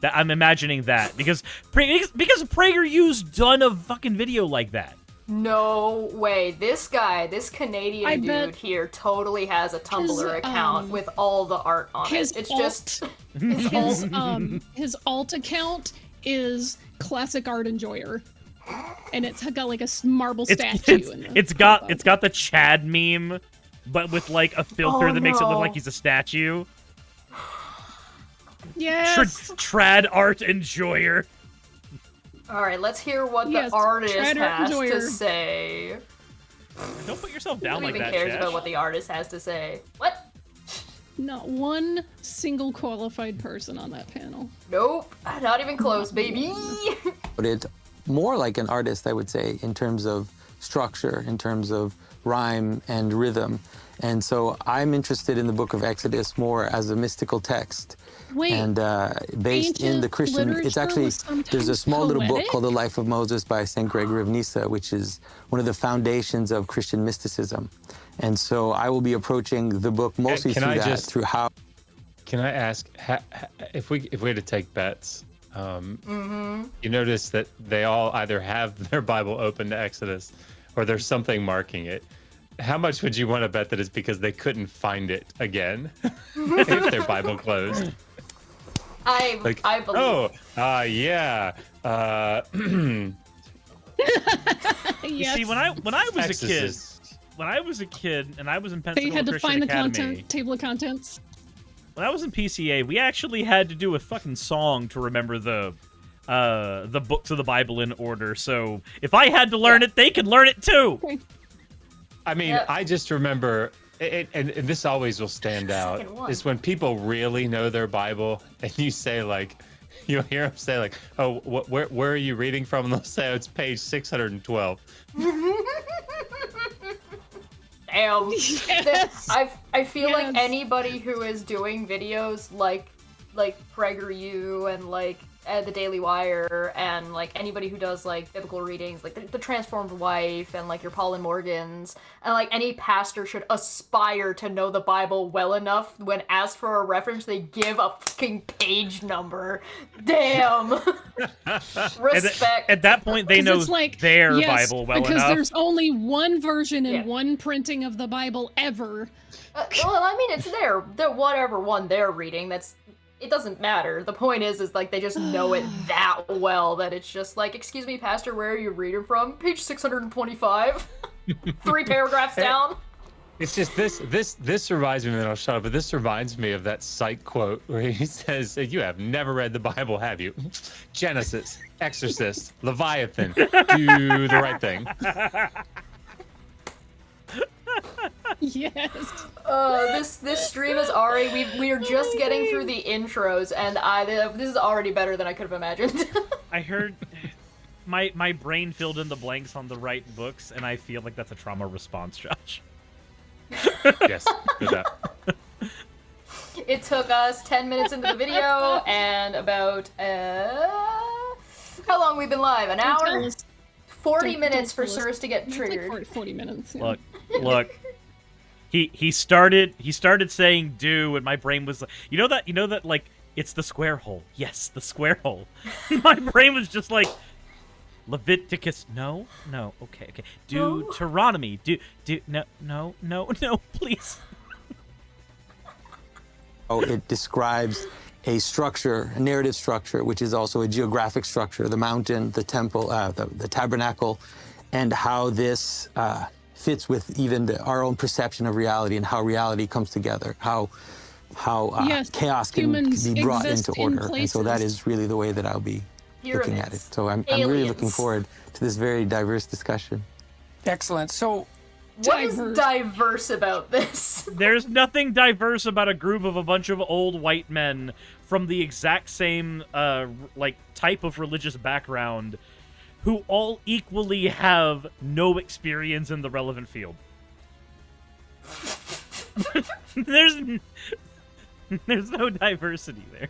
That I'm imagining that because because, because PragerU's done a fucking video like that. No way. This guy, this Canadian I dude bet here, totally has a Tumblr His, account um, with all the art on His it. It's alt, just his, his um his alt account is classic art enjoyer, and it's got like a marble It's statue. it's, in the it's got profile it's got the Chad meme, but with like a filter Oh, that makes it look like he's a statue. Yes. Tra- trad art enjoyer. All right. Let's hear what Yes, the artist has enjoyer. to say. Don't put yourself Who down like even cares Chash. about what the artist has to say? What? Not one single qualified person on that panel. Nope. Not even close, baby. but it's more like an artist, I would say, in terms of structure, in terms of rhyme and rhythm. And so I'm interested in the book of Exodus more as a mystical text. Wait, and uh, based in the Christian, it's actually there's a sometimes small little book called The Life of Moses by Saint Gregory of Nyssa, which is one of the foundations of Christian mysticism. And so I will be approaching the book mostly can through I that, just- through how Can I ask ha, ha, if we if we had to take bets? Um, mm-hmm. You notice that they all either have their Bible open to Exodus, or there's something marking it. How much would you want to bet that it's because they couldn't find it again if their Bible closed? I Like, I believe. oh, uh, yeah. Uh, You yes. see, when I when I was a kid, when I was a kid, and I was in they Pensacola had to Christian find the content table of contents. when I was in PCA, we actually had to do a fucking song to remember the uh the books of the Bible in order. So if I had to learn it, they could learn it too. Okay. I mean, Yep. I just remember, it, and, and this always will stand out, Second is when people really know their Bible, and you say like, you'll hear them say like, "Oh, wh- where where are you reading from?" And they'll say, "Oh, it's page 612." Damn. Yes. I I feel like anybody who is doing videos like like PragerU and like uh, the Daily Wire and like anybody who does like biblical readings, like the, the Transformed Wife and like your Paul and Morgans, and like any pastor should aspire to know the Bible well enough when asked for a reference, they give a fucking page number. Damn. At, Respect. at that point, they know it's like, their yes, Bible well because enough. Because there's only one version and Yeah. one printing of the Bible ever. Uh, well, I mean, it's their, their whatever one they're reading. That's it doesn't matter. The point is, is like they just know it that well that it's just like, excuse me, Pastor, where are you reading from? Page six hundred and twenty-five. Three paragraphs down. It's just this this this reminds me, and then I'll shut up. But this reminds me of that psych quote where he says, "You have never read the Bible, have you? Genesis, Exorcist, Leviathan, do the right thing." Yes. Uh, this this stream is already we we are just getting through the intros, and I this is already better than I could have imagined. I heard my my brain filled in the blanks on the right books, and I feel like that's a trauma response, Josh. yes, do that. it took us ten minutes into the video, and about uh, how long we've been live? An hour. Forty Don't- minutes don't for tell. Sirs to get It's like triggered. 40, 40 minutes. yeah. Look, look. He he started he started saying do, and my brain was like, you know that you know that like it's the square hole. Yes, the square hole. my brain was just like. Leviticus, no, no, okay, okay. Do Deuteronomy, do, do, no, no, no, no, please. Oh, it describes a structure, a narrative structure, which is also a geographic structure, the mountain, the temple, uh, the, the tabernacle, and how this uh, fits with even the, our own perception of reality and how reality comes together, how how uh, Yes, chaos can, can be brought into exist in order. And so that is really the way that I'll be looking at it. So I'm, I'm really looking forward to this very diverse discussion. Excellent. So What is Diverse. diverse about this? There's nothing diverse about a group of a bunch of old white men from the exact same uh like type of religious background who all equally have no experience in the relevant field. there's there's no diversity there.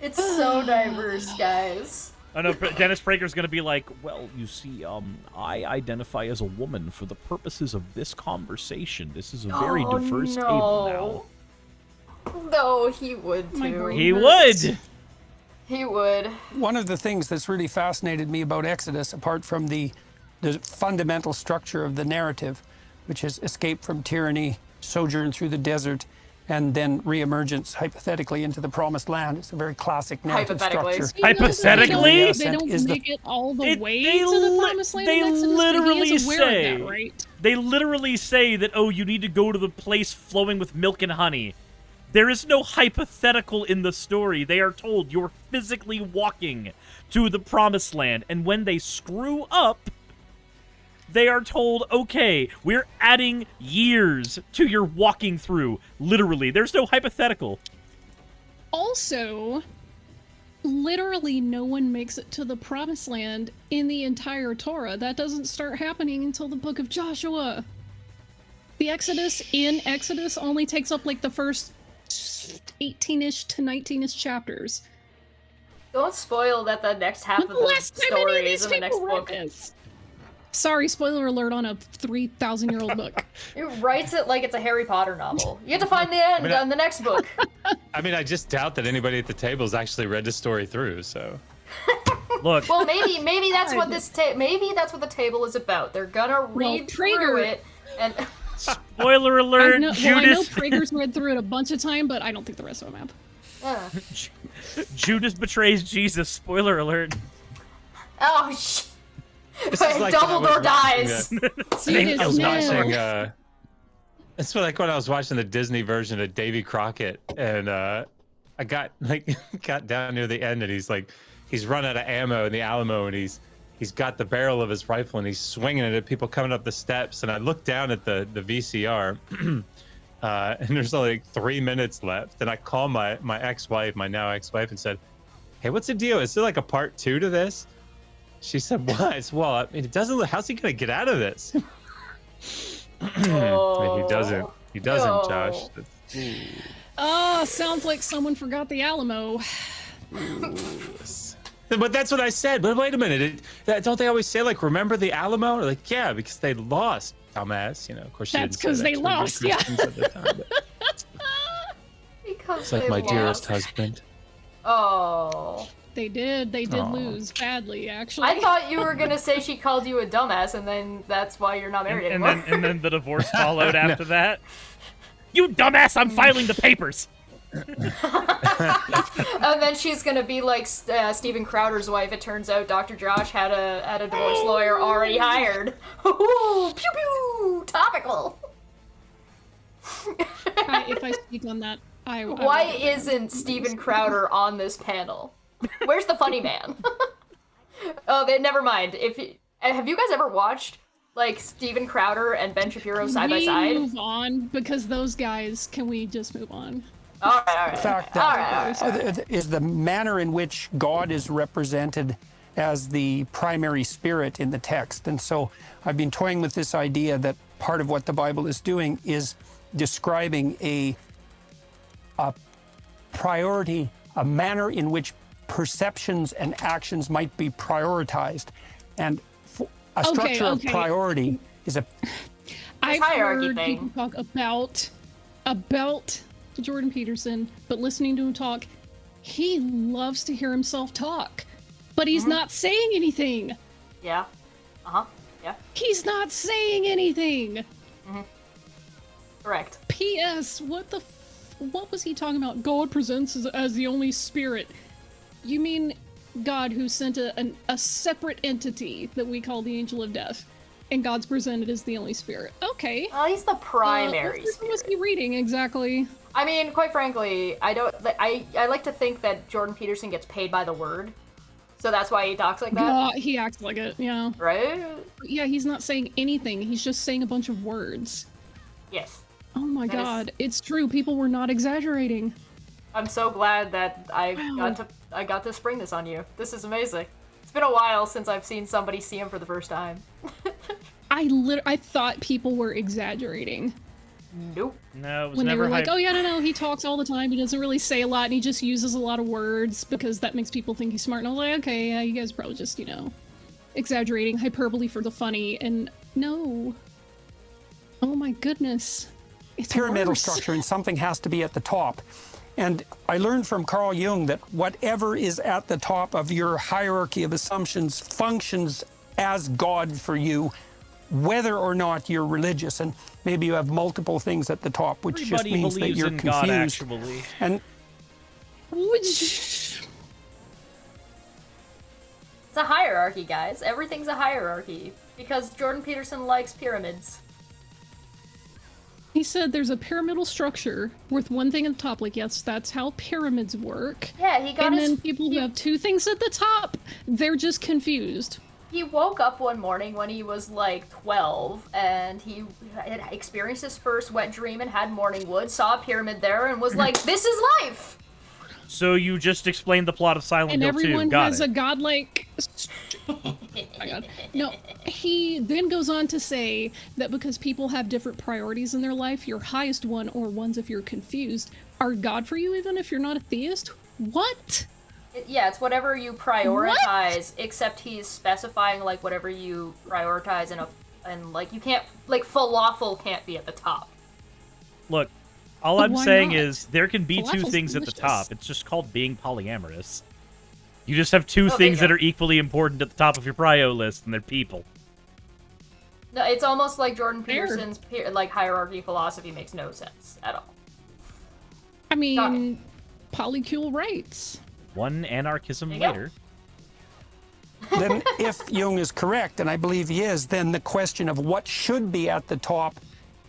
It's so diverse, guys. I know Pr- Dennis Prager's gonna be like, well, you see, um, I identify as a woman for the purposes of this conversation. This is a very Oh, diverse no. table No, he would My too. He would. He would. one of the things that's really fascinated me about Exodus, apart from the the fundamental structure of the narrative, which is escape from tyranny, sojourn through the desert, and then reemergence hypothetically into the promised land. It's a very classic narrative Hypothetically. structure. You know, Hypothetically? they don't, they don't is the- make it all the It- way to the promised land. they in Exodus, literally say- that, right? They literally say that, oh, you need to go to the place flowing with milk and honey. There is no hypothetical in the story. They are told you're physically walking to the promised land. And when they screw up, they are told, okay, we're adding years to your walking through. Literally. There's no hypothetical. Also, literally no one makes it to the promised land in the entire Torah. That doesn't start happening until the book of Joshua. The Exodus in Exodus only takes up like the first 18-ish to 19-ish chapters. Don't spoil that the next half of The the last time any story of is in the next book. this. Sorry, spoiler alert on a 3,000 year old book. It writes it like it's a Harry Potter novel. You have to find the end mean, on the next book. I mean, I just doubt that anybody at the table has actually read the story through. So Look, Well, maybe maybe that's what this ta- maybe that's what the table is about. They're gonna read through it and spoiler I alert, know, well, I know Judas. Prager's read through it a bunch of time, but I don't think the rest of them have. uh, Judas betrays Jesus. Spoiler alert. oh sh- This is like when I Dumbledore watching dies. Judas I was no. watching. Uh, it's like when I was watching the Disney version of Davy Crockett, and uh, I got like got down near the end, and he's like, he's run out of ammo in the Alamo, and he's he's got the barrel of his rifle, and he's swinging it at people coming up the steps, and I look down at the the VCR. Uh, and there's only like three minutes left, and I call my my ex-wife, my now ex-wife, and said, "Hey, what's the deal? Is there like a part two to this?" She said, "What?" I said, well, I mean, it doesn't. look- How's he gonna get out of this? I mean, he doesn't. He doesn't, Oh. Josh. That's- Oh, sounds like someone forgot the Alamo. But that's what I said. But wait a minute, it, that, don't they always say like, "Remember the Alamo"? Like, yeah, because they lost, dumbass. You know, of course. she That's didn't say 'cause that they 'cause we're lost, yeah. Christians at the time, Because It's like my lost. dearest husband. Oh. They did. They did Aw. lose badly, actually. I thought you were gonna say she called you a dumbass, and then that's why you're not married And anymore. then and then the divorce followed after that. You dumbass! I'm filing the papers. and then she's gonna be like uh, Steven Crowder's wife. It turns out Dr. Josh had a had a divorce lawyer already hired. Ooh, pew pew, topical. I- if I speak on that, I. I Why will- isn't Steven Crowder on this panel? Where's the funny man? oh, they, never mind. If you, uh, have you guys ever watched like Steven Crowder and Ben Shapiro Can side by we side? Move on because those guys. Can we just move on? All right, all right. Fact all that right, all right, all right. uh, is the manner in which God is represented as the primary spirit in the text. And so I've been toying with this idea that part of what the Bible is doing is describing a, a priority, a manner in which perceptions and actions might be prioritized. And f- a Okay, structure okay. of priority is a I've hierarchy heard thing. people talk about about Jordan Peterson, but listening to him talk, he loves to hear himself talk, but he's not saying anything. Yeah. Uh huh. Yeah. He's not saying anything. Mm-hmm. Correct. P.S. What the? F- what was he talking about? God presents as, as the only spirit. You mean God who sent a, an, a separate entity that we call the Angel of Death, and God's presented as the only spirit. Okay. Oh, he's the primary. Uh, what was he reading exactly? I mean, quite frankly, I don't. I I like to think that Jordan Peterson gets paid by the word, so that's why he talks like that, he acts like it. Yeah. right? Yeah, he's not saying anything. He's just saying a bunch of words. Yes. Oh my That is- god, it's true. People were not exaggerating. I'm so glad that I got to I got to spring this on you. This is amazing. It's been a while since I've seen somebody see him for the first time. I lit- I thought people were exaggerating Nope. No, it was when they never were like, "Oh yeah, no, no, he talks all the time. He doesn't really say a lot, and he just uses a lot of words because that makes people think he's smart." And I was like, "Okay, yeah, you guys are probably just you know exaggerating, hyperbole for the funny." And no, oh my goodness, it's pyramidal worse. structure and something has to be at the top. And I learned from Carl Jung that whatever is at the top of your hierarchy of assumptions functions as God for you, whether or not you're religious. And maybe you have multiple things at the top, which just means that you're in God, confused. actually. And Which It's a hierarchy, guys. Everything's a hierarchy because Jordan Peterson likes pyramids. He said there's a pyramidal structure with one thing at the top. Like, yes, that's how pyramids work. Yeah, he got it. and his. then people who have two things at the top, they're just confused. He woke up one morning when he was like 12 and he had experienced his first wet dream and had morning wood, saw a pyramid there, and was like, This is life! So you just explained the plot of Silent and Hill everyone 2. Got has it. a godlike. oh my god. No, he then goes on to say that because people have different priorities in their life, your highest one, or ones if you're confused, are God for you, even if you're not a theist. What? It- yeah, it's whatever you prioritize, except he's specifying like whatever you prioritize in a. And like, you can't. Like, falafel can't be at the top. Look, all But I'm why saying not? is there can be two Falafel's things at the top. It's just called being polyamorous. You just have two Okay, things that are equally important at the top of your prio list, and they're people. No, it's almost like Jordan Peterson's pe- like hierarchy philosophy makes no sense at all. I mean, polycule rights. One anarchism There you go. later. then if Jung is correct, and I believe he is, then the question of what should be at the top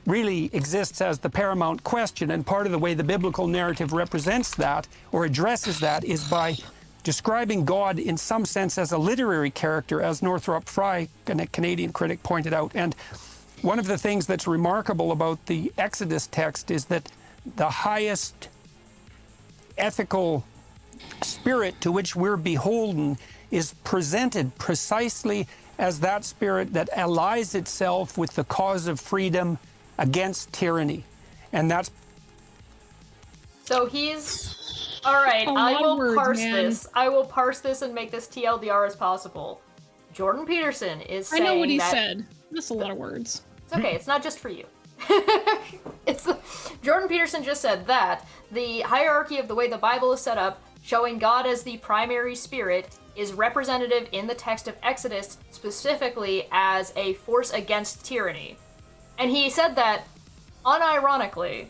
really exists as the paramount question. And part of the way the biblical narrative represents that or addresses that is by describing God in some sense as a literary character, as Northrop Frye, a Canadian critic, pointed out. And one of the things that's remarkable about the Exodus text is that the highest ethical spirit to which we're beholden is presented precisely as that spirit that allies itself with the cause of freedom against tyranny. And that's So he's. Alright, A I lot of will words, parse man. this. I will parse this and make this TLDR as possible. Jordan Peterson is I know what he that said. That's a lot of words. It's okay. It's not just for you. it's the, Jordan Peterson just said that the hierarchy of the way the Bible is set up, showing God as the primary spirit, is representative in the text of Exodus specifically as a force against tyranny. And he said that unironically.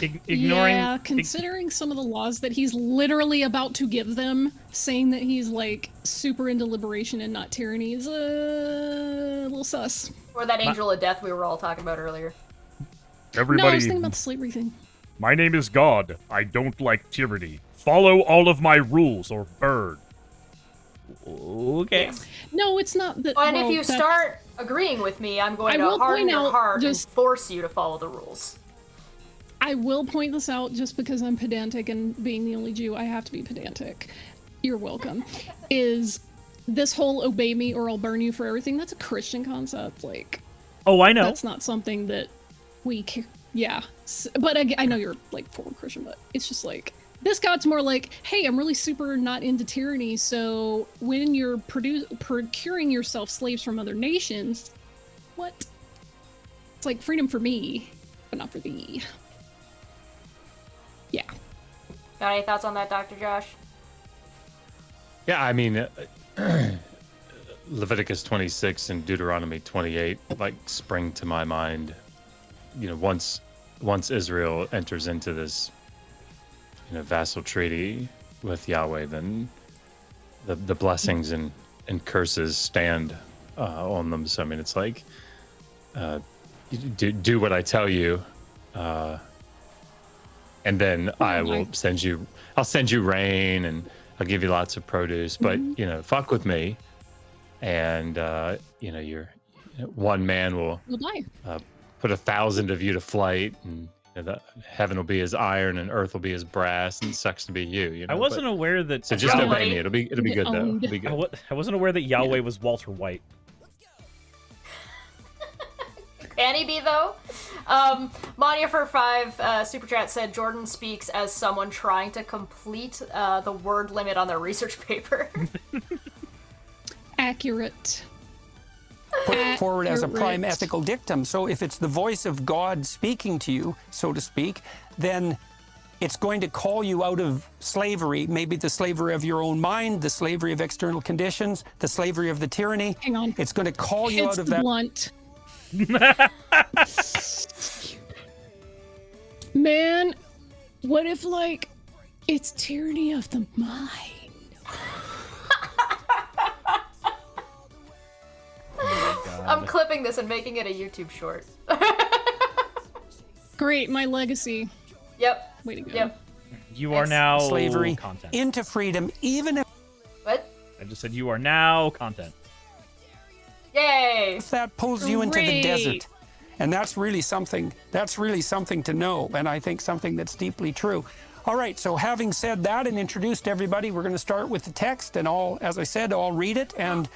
Ig- ignoring. Yeah, ig- considering some of the laws that he's literally about to give them, saying that he's like super into liberation and not tyranny is uh, a little sus. Or that angel of death we were all talking about earlier. No, I was thinking about the slavery thing. My name is God. I don't like tyranny. Follow all of my rules or burn. Okay. No, it's not that. and well, if you that- start agreeing with me, I'm going I to will harden point your heart just- and force you to follow the rules. I will point this out just because I'm pedantic and being the only Jew, I have to be pedantic. You're welcome. Is this whole obey me or I'll burn you for everything? That's a Christian concept. Like, Oh, I know. that's not something that we ca- Yeah. But I, I know you're like forward Christian, but it's just like. This God's more like, hey, I'm really super not into tyranny, so when you're produ- procuring yourself slaves from other nations, what? It's like freedom for me, but not for thee. Yeah. Got any thoughts on that, Dr. Josh? Yeah, I mean, uh, Leviticus 26 and Deuteronomy 28 like spring to my mind. You know, once once Israel enters into this, you know, vassal treaty with Yahweh, then the the blessings and and curses stand uh, on them. So I mean, it's like, uh, do do what I tell you, uh, and then I will send you. I'll send you rain and I'll give you lots of produce. But you know, fuck with me, and uh, you know, you're one man will We'll die. Put a thousand of you to flight, and you know, the heaven will be as iron, and earth will be as brass, and it sucks to be you. You know, I wasn't but- aware that. So just Yahweh- obey me. It'll be it'll be Get good though. It'll be I, good. wa- I wasn't aware that Yahweh was Walter White. Can he be though? Um, Mania for five uh, super chat said Jordan speaks as someone trying to complete uh, the word limit on their research paper. Accurate. Put uh, forward as a prime Accurate. ethical dictum. So if it's the voice of God speaking to you, so to speak, then it's going to call you out of slavery, maybe the slavery of your own mind, the slavery of external conditions, the slavery of the tyranny. Hang on. It's going to call you It's out of the that. blunt. Man, what if like it's tyranny of the mind? Oh I'm clipping this and making it a YouTube short. Great, my legacy. Yep. Way to go. Yep. You are now slavery content. into freedom, even if What? I just said you are now content. Yay! that pulls you into the desert. And that's really something, that's really something to know. And I think something that's deeply true. All right, so having said that and introduced everybody, we're going to start with the text. And I'll, as I said, I'll read it and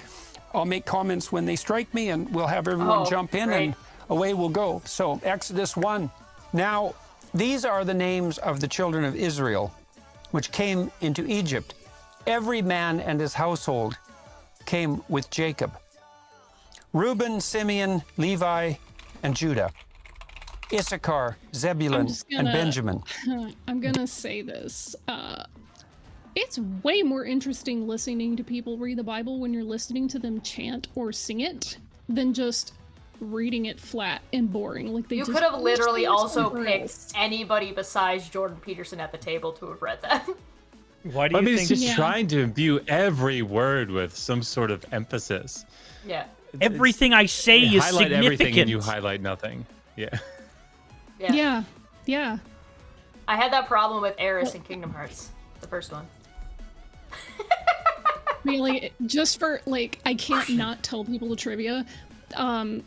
I'll make comments when they strike me and we'll have everyone Oh, jump in great. and away we'll go. So, Exodus 1. Now, these are the names of the children of Israel, which came into Egypt. Every man and his household came with Jacob. Reuben, Simeon, Levi, and Judah. Issachar, Zebulun, and gonna- Benjamin. I'm gonna say this. Uh, it's way more interesting listening to people read the Bible when you're listening to them chant or sing it than just reading it flat and boring. Like they You just could have literally also picked else. anybody besides Jordan Peterson at the table to have read that. Why do you I you mean, think? it's just Yeah. trying to imbue every word with some sort of emphasis. yeah. Everything I say You is highlight significant. everything and you highlight nothing. Yeah. Yeah. Yeah, yeah. I had that problem with Eris in Kingdom Hearts, the first one. really just for like i can't not tell people the trivia. Um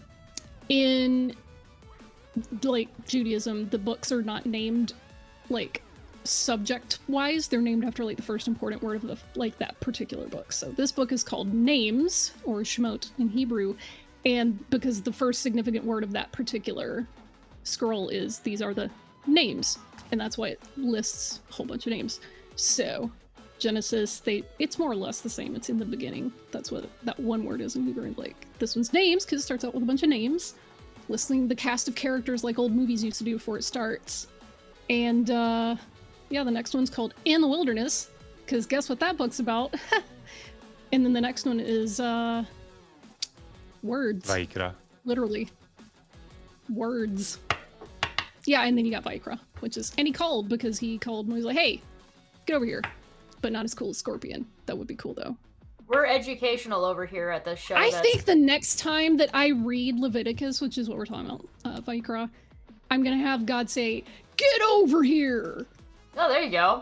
in like judaism the books are not named like subject wise they're named after like the first important word of the like that particular book. So this book is called names or shemot in hebrew and because the first significant word of that particular scroll is these are the names and that's why it lists a whole bunch of names. So, Genesis, they it's more or less the same. It's in the beginning. That's what that one word is in Hebrew. Like this one's names because it starts out with a bunch of names, listing the cast of characters like old movies used to do before it starts. And uh, yeah, the next one's called In the Wilderness because guess what that book's about? and then the next one is uh, words, Vayikra. literally words. Yeah, and then you got Vayikra, which is and he called because he called and he was like, "Hey, get over here," but not as cool as Scorpion. That would be cool though. We're educational over here at the show. I that's- think the next time that I read Leviticus, which is what we're talking about, uh, Vayikra, I'm gonna have God say, "Get over here." Oh, there you go.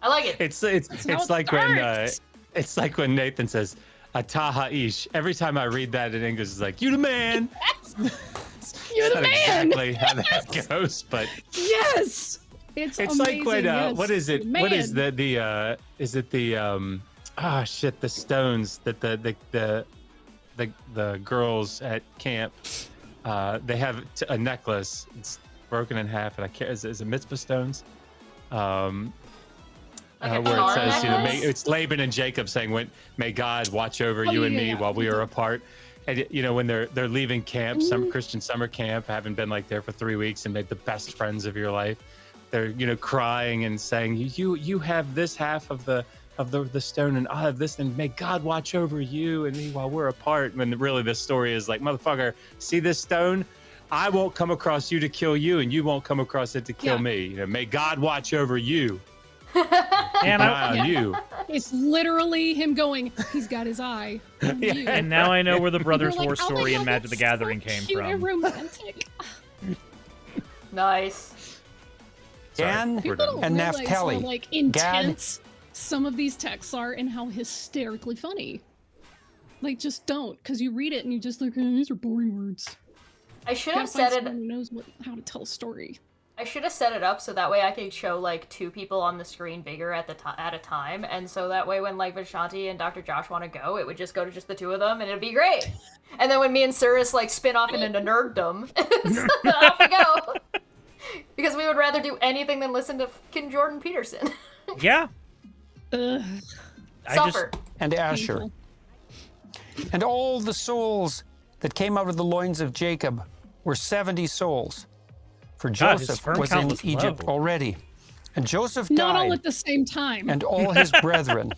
I like it. It's it's how it's like when uh, it's like when Nathan says "Ataha ish." Every time I read that in English, it's like "You the man." You're It's the not man. exactly how that goes, but Yes, it's it's like when uh, yes. what is it? The What is the the uh is it the um ah shit the stones that the the the the, the girls at camp uh they have t- a necklace it's broken in half and I can't is, it- is it Mizpah stones um Like uh, where it says you know may, it's Laban and Jacob saying when may God watch over Oh, you and me yeah. while we are apart and you know when they're they're leaving camp Mm-hmm. some Christian summer camp having been like there for three weeks and made the best friends of your life they're you know crying and saying you you you have this half of the of the the stone and I have this and may God watch over you and me while we're apart when really the story is like motherfucker see this stone I won't come across you to kill you and you won't come across it to kill Yeah. me you know may God watch over you And I, eye on you It's literally him going. He's got his eye. on you." and now I know where the Brothers You're War like, "Oh story God, and Magic the Gathering so came from. romantic. Nice. Sorry, Dan People don't And realize Naphtali. how like intense some of these texts are and how hysterically funny. Like, just don't, because you read it and you just look, "Oh, these are boring words. I should have gotta find said someone it. who knows what, how to tell a story. I should have set it up so that way I could show like two people on the screen bigger at the ti at a time, and so that way when like Vishanti and Dr. Josh want to go, it would just go to just the two of them, and it'd be great. And then when me and Cirrus like spin off into nerddom, off we go. Because we would rather do anything than listen to fucking Jordan Peterson. Yeah. Ugh. I just Suffer. and Asher. painful. And all the souls that came out of the loins of Jacob were 70 souls. For Joseph sperm was in was Egypt low. already. And Joseph Not all at the same time. and all his brethren,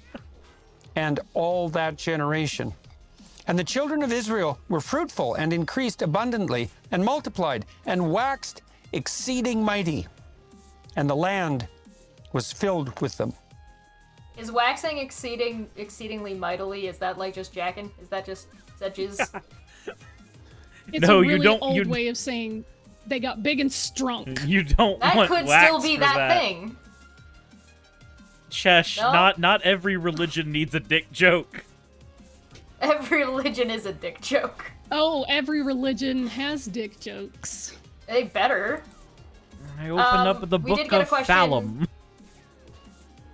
and all that generation. And the children of Israel were fruitful and increased abundantly, and multiplied, and waxed exceeding mighty. And the land was filled with them. Is waxing exceeding exceedingly mightily? Is that like just jacking? Is that just is that jizz? it's No, a you really don't- old you- way of saying they got big and strong. you don't That want could wax still be for that, thing. Chesh, No? not not every religion needs a dick joke. Every religion is a dick joke. Oh, every religion has dick jokes. They better. I open Um, up the we book did get a of question- Phallum.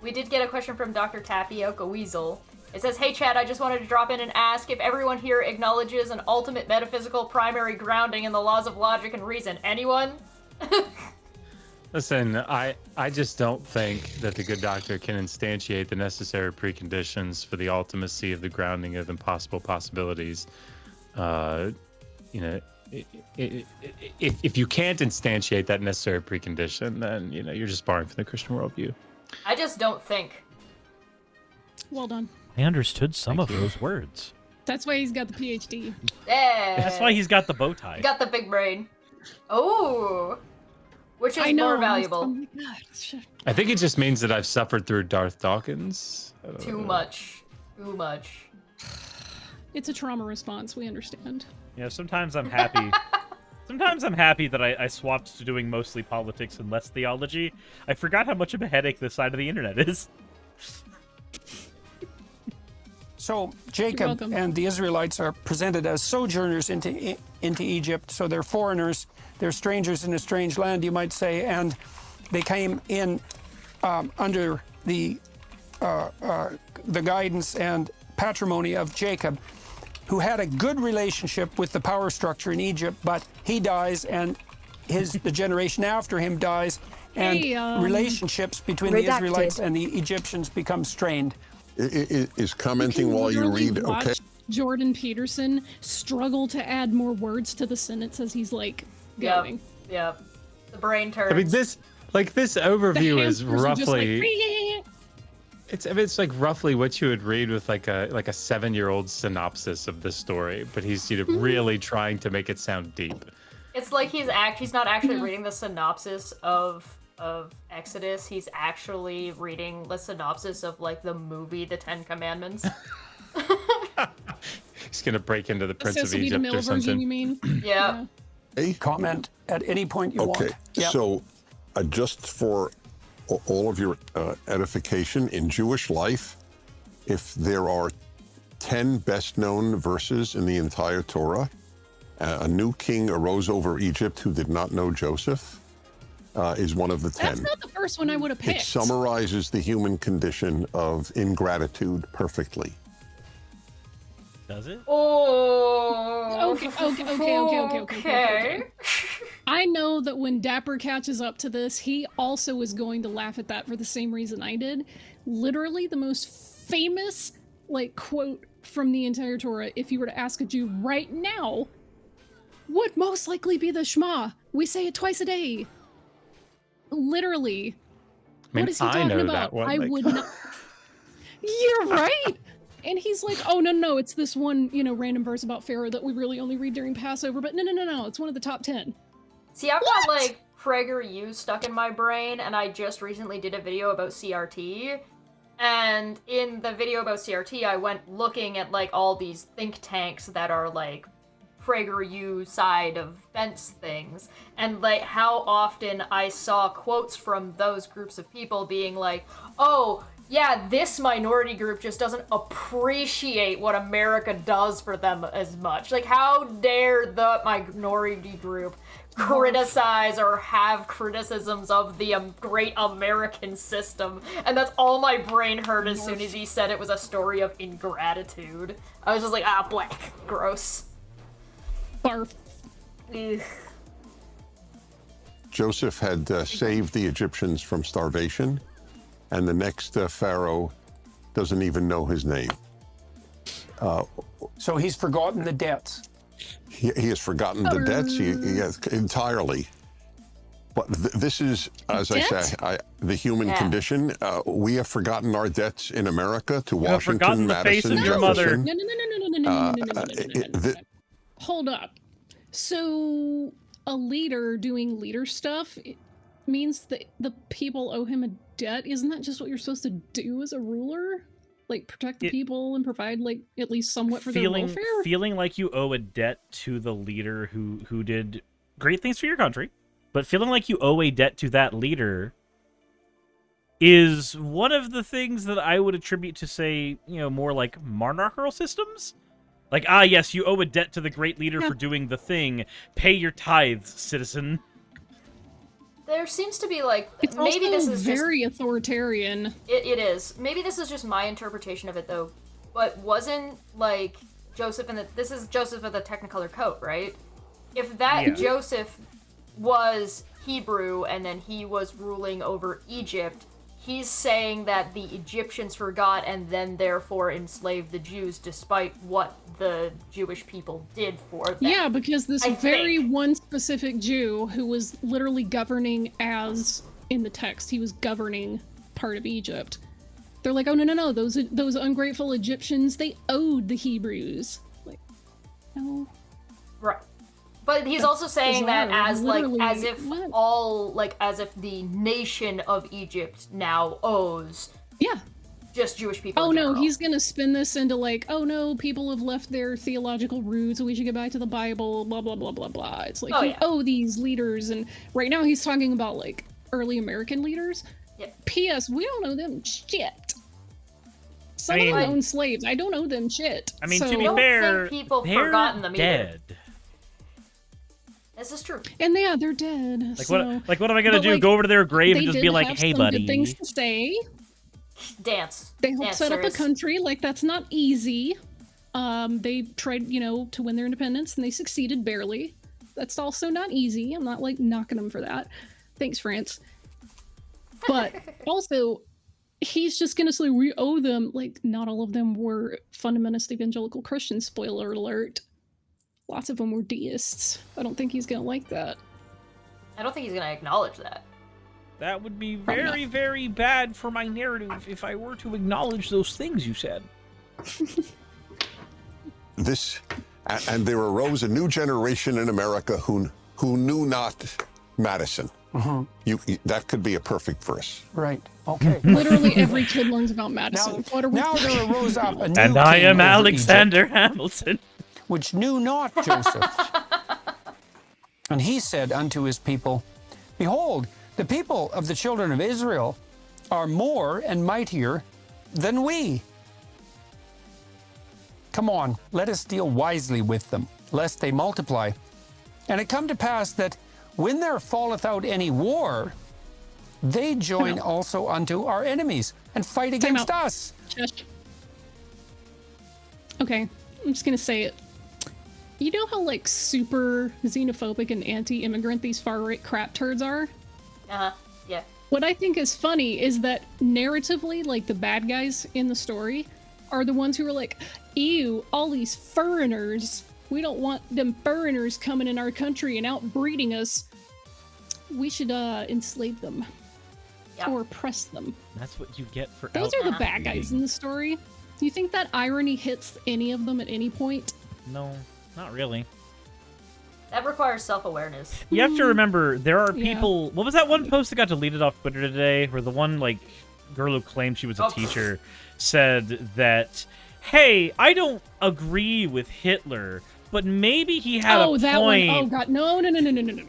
We did get a question from Dr. Tapioca Weasel. It says, Hey Chad, I just wanted to drop in and ask if everyone here acknowledges an ultimate metaphysical primary grounding in the laws of logic and reason. Anyone? Listen, I I just don't think that the good doctor can instantiate the necessary preconditions for the ultimacy of the grounding of impossible possibilities. Uh, you know, if if you can't instantiate that necessary precondition, then you know you're just barring from the Christian worldview. I just don't think. Well done. I understood some of those words. That's why he's got the PhD. Yeah. That's why he's got the bow tie. You got the big brain. Oh. Which is I know. more valuable. Oh my god. shit. I think it just means that I've suffered through Darth Dawkins. Too know. much. Too much. It's a trauma response. We understand. You know, sometimes I'm happy. sometimes I'm happy that I, I swapped to doing mostly politics and less theology. I forgot how much of a headache this side of the internet is. So Jacob and the Israelites are presented as sojourners into E- into Egypt. So they're foreigners, they're strangers in a strange land, you might say, and they came in um, under the uh, uh, the guidance and patrimony of Jacob, who had a good relationship with the power structure in Egypt. But he dies, and his the generation after him dies, and Hey, um, relationships between the Israelites and the Egyptians become strained. I- I- Is commenting can while you read okay? Jordan Peterson struggle to add more words to the sentence as he's like Yep. going. Yep. The brain turns. I mean, this like this overview is hamsters are like, roughly. It's it's like roughly what you would read with like a like a seven year old synopsis of the story, but he's you know Mm-hmm. really trying to make it sound deep. It's like he's act he's not actually reading the synopsis of of Exodus. He's actually reading the synopsis of like the movie The Ten Commandments. He's gonna break into the the Prince of Sesame Egypt Mill or version, something. you mean? yeah. Comment at any point you Okay, want. Yep. so uh, just for a- all of your uh, edification, in Jewish life, if there are 10 best known verses in the entire Torah, uh, a new king arose over Egypt who did not know Joseph, uh, is one of the 10. That's not the first one I would have picked. It summarizes the human condition of ingratitude perfectly. Does it? Oh. Okay, okay, okay, okay, okay, okay, okay, okay. I know that when Dapper catches up to this, he also is going to laugh at that for the same reason I did. Literally, the most famous like quote from the entire Torah, if you were to ask a Jew right now, would most likely be the Shema. We say it twice a day. Literally. I mean, what is he I talking know about? that one. I like- would not. You're right. And he's like, "Oh no, no, it's this one, you know, random verse about Pharaoh that we really only read during Passover." But no, no, no, no, it's one of the top ten. See, I've got like PragerU stuck in my brain, and I just recently did a video about CRT. And in the video about CRT, I went looking at like all these think tanks that are like PragerU side of fence things, and like how often I saw quotes from those groups of people being like, "Oh, yeah, this minority group just doesn't appreciate what America does for them as much. Like, how dare the minority group criticize or have criticisms of the um, great American system? And that's all my brain heard as soon as he said it was a story of ingratitude. I was just like, ah, black, gross. Barf. Ugh. Joseph had uh, saved the Egyptians from starvation, and the next uh, pharaoh doesn't even know his name. Uh, So he's forgotten the debts. he, he has forgotten the debts he, he has entirely. But th- this is, as I say, I, the human Yeah. condition. Uh, we have forgotten our debts in America to You Washington, forgotten the face Madison, of your mother. Jefferson. No, no, no, no, no, no, no, no, Uh, no, no, no, no, uh, no, no, it- no, no, the- no. Hold up. So, a leader doing leader stuff means that the people owe him a debt. Isn't that just what you're supposed to do as a ruler? Like protect the It- people and provide like at least somewhat for feeling their welfare. feeling like you owe a debt to the leader who who did great things for your country, but feeling like you owe a debt to that leader is one of the things that I would attribute to say, you know, more like monarchical systems. Like, ah, yes, you owe a debt to the great leader Yeah. for doing the thing. Pay your tithes, citizen. There seems to be like it's maybe also this is just very authoritarian. It, it is. Maybe this is just my interpretation of it, though. But wasn't like Joseph and the this is Joseph with the Technicolor coat, right? If that Yeah. Joseph was Hebrew and then he was ruling over Egypt, he's saying that the Egyptians forgot and then therefore enslaved the Jews, despite what the Jewish people did for them. Yeah, because this I very think. one specific Jew who was literally governing as in the text, he was governing part of Egypt. They're like, oh no no no, those those ungrateful Egyptians, they owed the Hebrews. Like, no. Right. But he's also saying that bizarre, as like as if what? all like as if the nation of Egypt now owes Yeah. just Jewish people. Oh no, he's gonna spin this into like, oh no, people have left their theological roots, and we should get back to the Bible, blah blah blah blah blah. It's like Oh, yeah. owe these leaders, and right now he's talking about like early American leaders. Yeah. P.S. We don't know them shit. Some I of them own slaves. I don't owe them shit. I mean, so, to be fair, people they're forgotten them either. Dead. This is true. and yeah, they're dead. Like so. what? Like what am I gonna But, do? like, Go over to their grave and just be like, have "Hey, some buddy." Good things to say. Dance. They helped Dance, set up a country. Like that's not easy. Um, they tried, you know, to win their independence, and they succeeded barely. That's also not easy. I'm not like knocking them for that. Thanks, France. but also he's just gonna say we owe them like not all of them were fundamentalist evangelical christians spoiler alert lots of them were deists i don't think he's gonna like that I don't think he's gonna acknowledge that. That would be Probably very, very bad for my narrative if I were to acknowledge those things you said. This, and there arose a new generation in America who who knew not Madison. Uh-huh. You, you- that could be a perfect verse. Right. Okay. literally every kid learns about madison what are we now there arose up a new And I am Alexander Egypt, Hamilton. Which knew not Joseph. and he said unto his people, Behold, the people of the children of Israel are more and mightier than we. Come on, let us deal wisely with them, lest they multiply. And it come to pass that when there falleth out any war, they join also unto our enemies and fight Time against out. us. Shush. Okay, I'm just gonna say it. You know how like super xenophobic and anti-immigrant these far-right crap turds are? Uh huh. Yeah. What I think is funny is that narratively, like the bad guys in the story are the ones who are like, ew, all these foreigners. We don't want them foreigners coming in our country and outbreeding us. We should uh enslave them. Yep. Or oppress them. That's what you get for Those are the bad guys in the story. Do you think that irony hits any of them at any point? No, not really. That requires self-awareness. You have to remember, there are people... Yeah. What was that one post that got deleted off Twitter today? Where the one, like, girl who claimed she was a oh. teacher said that, hey, I don't agree with Hitler, but maybe he had oh, a that. One. Oh, God. No, no, no, no, no, no, no.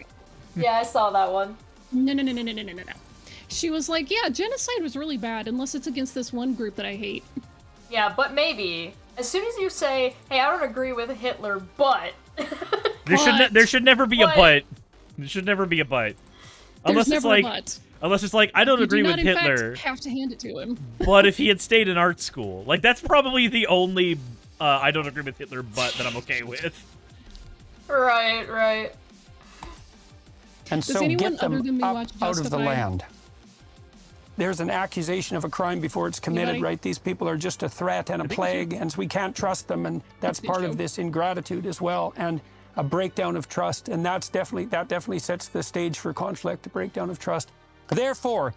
Yeah, I saw that one. No, no, no, no, no, no, no, no. She was like, yeah, genocide was really bad, unless it's against this one group that I hate. Yeah, but maybe as soon as you say, "Hey, I don't agree with Hitler, but," There should ne- there should never be a But- but. There should never be a but. Unless There's it's never like a but. unless it's like I don't You agree do with not, in Hitler, fact, have to hand it to him. but if he had stayed in art school, like that's probably the only uh, I don't agree with Hitler, but that I'm okay with. right, right. and Does so anyone get them other than me up watch out of the land. There's an accusation of a crime before it's committed, right? These people are just a threat and a plague, and so we can't trust them, and that's part of this ingratitude as well, and a breakdown of trust, and that's definitely that definitely sets the stage for conflict, a breakdown of trust. Therefore,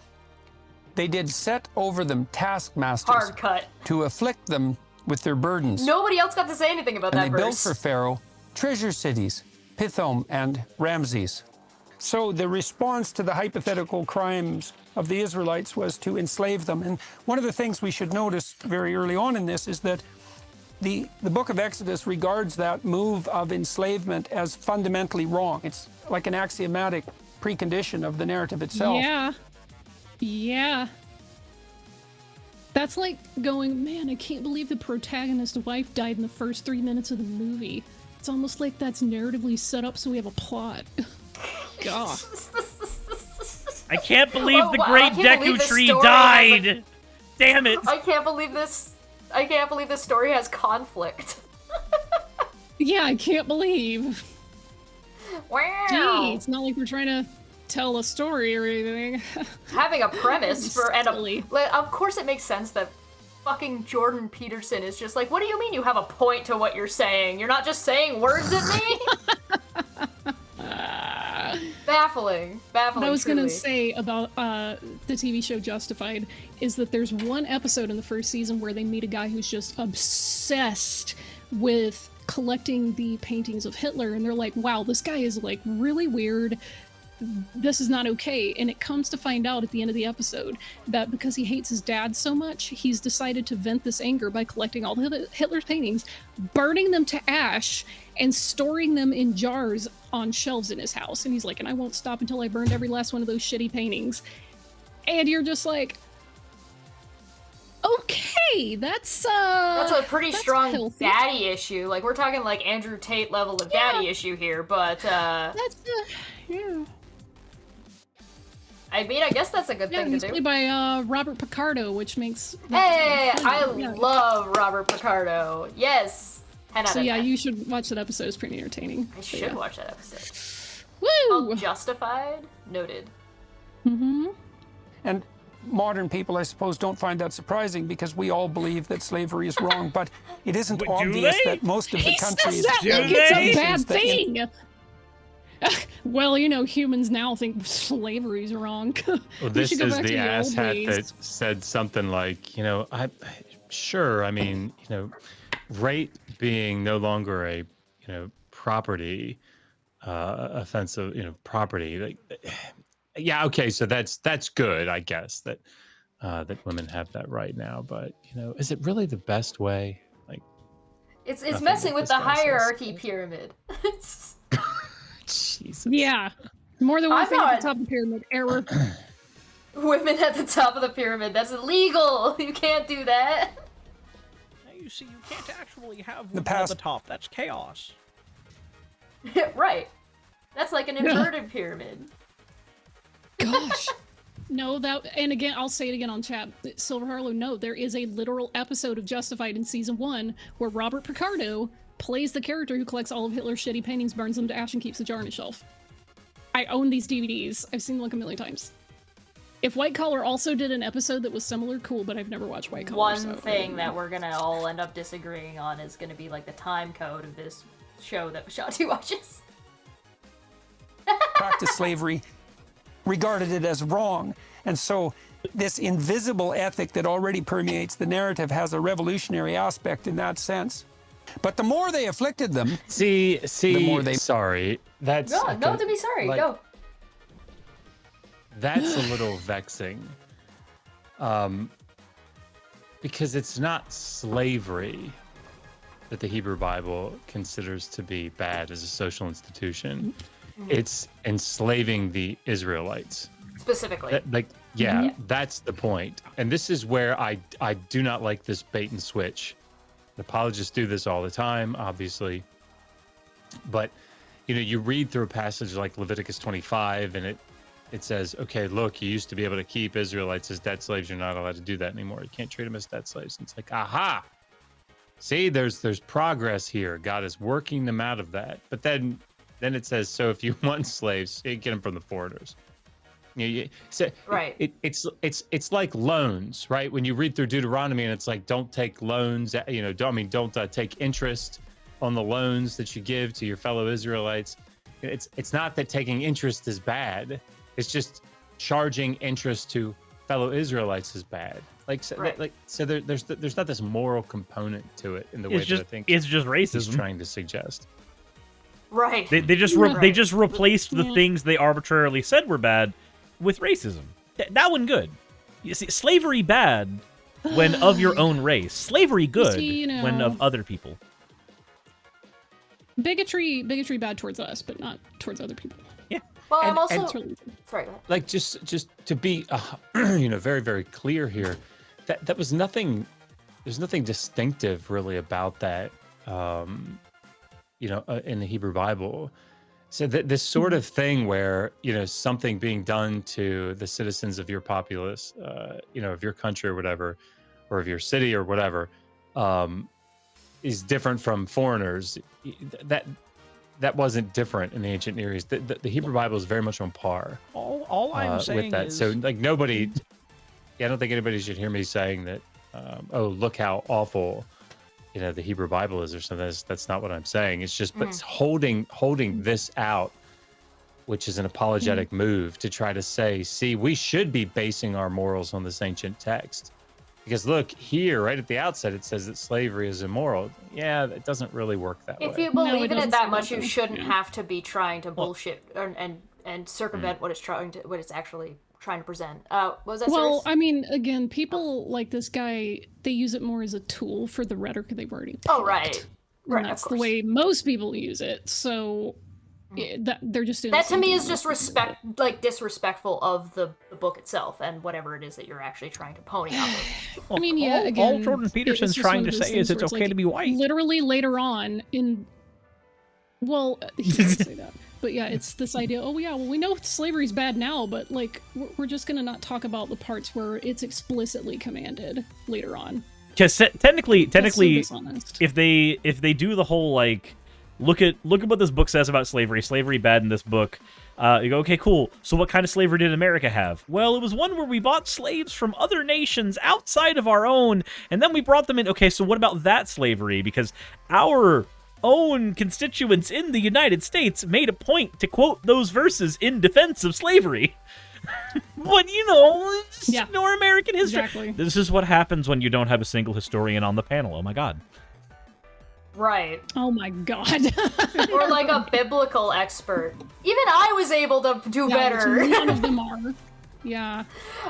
they did set over them taskmasters Hard cut. to afflict them with their burdens. Nobody else got to say anything about And that they built for Pharaoh treasure cities, Pithom and Ramses. So the response to the hypothetical crimes of the Israelites was to enslave them. And one of the things we should notice very early on in this is that the, the book of Exodus regards that move of enslavement as fundamentally wrong. It's like an axiomatic precondition of the narrative itself. Yeah. Yeah. That's like going, man, I can't believe the protagonist's wife died in the first three minutes of the movie. It's almost like that's narratively set up so we have a plot. God. I can't believe Oh, the great can't Deku tree story has died. Damn it! I can't believe this. I can't believe this story has conflict. Yeah, I can't believe. Wow. Gee, it's not like we're trying to tell a story or anything. Having a premise for and a, like, of course it makes sense that fucking Jordan Peterson is just like, what do you mean you have a point to what you're saying? You're not just saying words at me. Baffling. Baffling. What I was gonna say about uh, the TV show Justified is that there's one episode in the first season where they meet a guy who's just obsessed with collecting the paintings of Hitler, and they're like, "Wow, this guy is like really weird. This is not okay." And it comes to find out at the end of the episode that because he hates his dad so much, he's decided to vent this anger by collecting all Hit- Hitler's paintings, burning them to ash, and storing them in jars on shelves in his house. And he's like, and I won't stop until I burned every last one of those shitty paintings. And you're just like, okay, that's uh That's a pretty that's strong healthy. daddy issue. Like we're talking like Andrew Tate level of daddy issue here, but uh That's uh, yeah. I mean I guess that's a good Yeah, thing to do. played by uh Robert Picardo, which makes Hey, Yeah. I love Robert Picardo. Yes. 10 out So of yeah, 10. you should watch that episode. It's pretty entertaining. I should yeah. watch that episode. Woo! Called Justified. Noted. Mm-hmm. And modern people, I suppose, don't find that surprising because we all believe that slavery is wrong. But it isn't But obvious that most of the He countries, says that Do like it's a they? bad that in- well, you know, humans now think slavery's wrong. Well, We this should go is back to the the old asshat days. that said something like, you know, I sure, I mean, you know, rape being no longer a, you know, property uh offensive, you know, property. Like yeah, okay, so that's that's good, I guess, that uh that women have that right now, but you know, is it really the best way? Like It's it's messing with the guy says. hierarchy pyramid. Jesus. yeah, more than one I'm thing at the top of the pyramid. Error. Women at the top of the pyramid. That's illegal. You can't do that. You see, you can't actually have The women at past- the top. That's chaos. right. That's like an inverted pyramid. Gosh. No, that and again, I'll say it again on chat. Silver Harlow, no, there is a literal episode of Justified in season one where Robert Picardo plays the character who collects all of Hitler's shitty paintings, burns them to ash, and keeps the jar on his shelf. I own these DVDs. I've seen them like a million times. If White Collar also did an episode that was similar, cool, but I've never watched White Collar. One so I thing that we're gonna all end up disagreeing on is gonna be like the time code of this show that Shati watches. practiced slavery, regarded it as wrong. And so this invisible ethic that already permeates the narrative has a revolutionary aspect in that sense. But the more they afflicted them, See, see, more they- sorry. That's No, no to be sorry. like, Go. That's a little vexing. Um, because it's not slavery that the Hebrew Bible considers to be bad as a social institution. It's enslaving the Israelites. Specifically. That- like, yeah, Yeah. that's the point. And this is where I I do not like this bait and switch. Apologists do this all the time, obviously. But you know, you read through a passage like Leviticus 25, and it it says, okay, look, you used to be able to keep Israelites as debt slaves. You're not allowed to do that anymore. You can't treat them as debt slaves. And it's like, aha. See, there's there's progress here. God is working them out of that. But then then it says, so if you want slaves, you get them from the foreigners. You, you, so Right. It, it's it's it's like loans, right? When you read through Deuteronomy, and it's like, don't take loans. You know, don't I mean don't uh, take interest on the loans that you give to your fellow Israelites. It's it's not that taking interest is bad. It's just charging interest to fellow Israelites is bad. Like so, Right. like so there, there's there's not this moral component to it in the way It's just that I think it's just racism. trying to suggest. Right. They, they just re- they just replaced the things they arbitrarily said were bad with racism. Th- that one good. You see, slavery bad when of your own race. Slavery good see, you when of other people. bigotry, bigotry bad towards us, but not towards other people. Well, I'm also. and- really Sorry. Like just just to be uh, you know very very clear here that that was nothing there's nothing distinctive really about that um you know uh, in the hebrew bible so th- this sort of thing where you know something being done to the citizens of your populace uh you know of your country or whatever or of your city or whatever um is different from foreigners that that wasn't different in the ancient near east the, the, the hebrew bible is very much on par All all I'm uh, saying with that. is So like nobody, yeah, I don't think anybody should hear me saying that. Um, oh, look how awful, you know, the Hebrew Bible is, or something. That's, that's not what I'm saying. It's just, but holding holding this out, which is an apologetic move to try to say, see, we should be basing our morals on this ancient text. Because look here, right at the outset, it says that slavery is immoral. Yeah, it doesn't really work that If way. If you No, it believe in it that much, you shouldn't Yeah. have to be trying to bullshit and and, and Mm. circumvent what it's trying to what it's actually trying to present. Uh, what was that? Well, Cyrus? I mean, again, people like this guy, they use it more as a tool for the rhetoric they've already. oh picked. right, And right. Of that's the way most people use it. So yeah, that they're just doing That to me is just over and respect, like disrespectful of the, the book itself and whatever it is that you're actually trying to pony up. with. I mean, yeah. all, again, all Jordan Peterson's trying to say is things it's okay like, to be white. Literally later on in, well, he doesn't say that, but yeah, it's this idea. Oh yeah, well we know slavery's bad now, but like we're, we're just gonna not talk about the parts where it's explicitly commanded later on. Because technically, That's so technically, if they if they do the whole like look at look at what this book says about slavery. Slavery bad in this book. Uh, you go, okay, cool. So what kind of slavery did America have? Well, it was one where we bought slaves from other nations outside of our own, and then we brought them in. Okay, so what about that slavery? Because our own constituents in the United States made a point to quote those verses in defense of slavery. but you know, just Yeah. ignore American history. Exactly. This is what happens when you don't have a single historian on the panel. Oh my god. Right. Oh my god. Or like a biblical expert. Even I was able to do Yeah, better. None of them are. Yeah.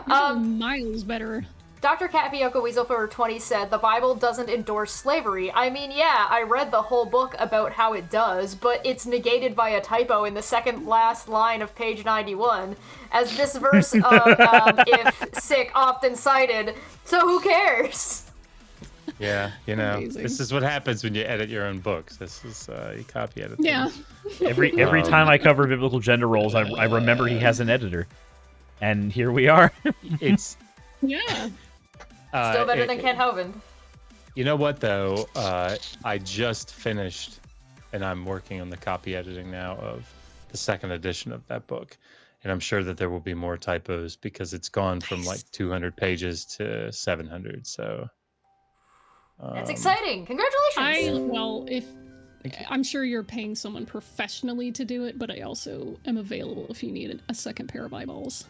Um, miles better. Dr. Catfioca Weasel for 20 said the Bible doesn't endorse slavery. I mean, yeah, I read the whole book about how it does, but it's negated by a typo in the second last line of page 91, as this verse of um, if sick often cited. So who cares? Yeah, you know, Amazing. this is what happens when you edit your own books. This is uh, you copy edit. them. Yeah. Every every Um, time I cover biblical gender roles, I, I remember he has an editor, and here we are. It's Yeah. uh, Still better it- than Kent Hovind. You know what though? Uh, I just finished, and I'm working on the copy editing now of the second edition of that book, and I'm sure that there will be more typos because it's gone from like 200 pages to 700. So That's um, exciting. Congratulations. I well, if I'm sure you're paying someone professionally to do it, but I also am available if you need a second pair of eyeballs.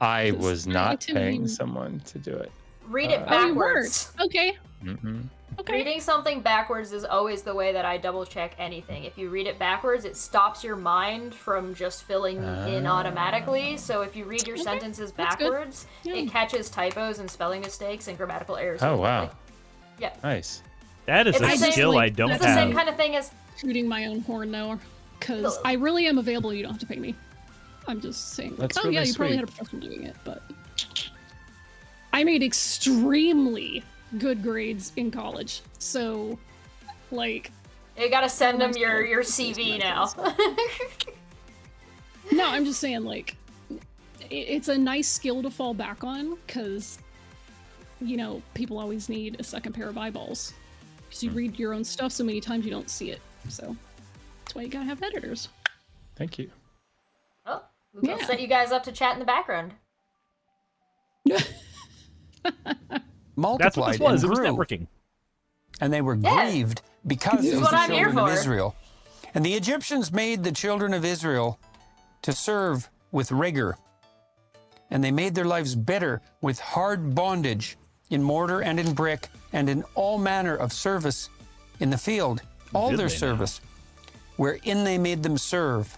I was not paying be- someone to do it. Read it Uh, backwards. weren't. Okay. Mm-mm. Okay. Reading something backwards is always the way that I double check anything. If you read it backwards, it stops your mind from just filling in automatically. So if you read your Okay, sentences backwards, Yeah. it catches typos and spelling mistakes and grammatical errors. Oh wow, Like, yeah. nice. That is It's a the same- skill I don't have. It's the same kind of thing as Shooting my own horn though, because I really am available. You don't have to pay me. I'm just saying. Like, That's oh yeah, really you probably had a professional doing it, but I made extremely good grades in college. So, like, you gotta send them your your CV now. no, I'm just saying like, it's a nice skill to fall back on because, you know, people always need a second pair of eyeballs because you hmm. read your own stuff so many times you don't see it. So that's why you gotta have editors. Thank you. oh, maybe I'll Yeah. set you guys up to chat in the background. Multiplied That's what this was. It and was grew. networking. and they were Yeah. grieved because This is of what the I'm children of. Israel. And the Egyptians made the children of Israel to serve with rigor. And they made their lives better with hard bondage in mortar and in brick and in all manner of service in the field. All Did their they now? service, wherein they made them serve,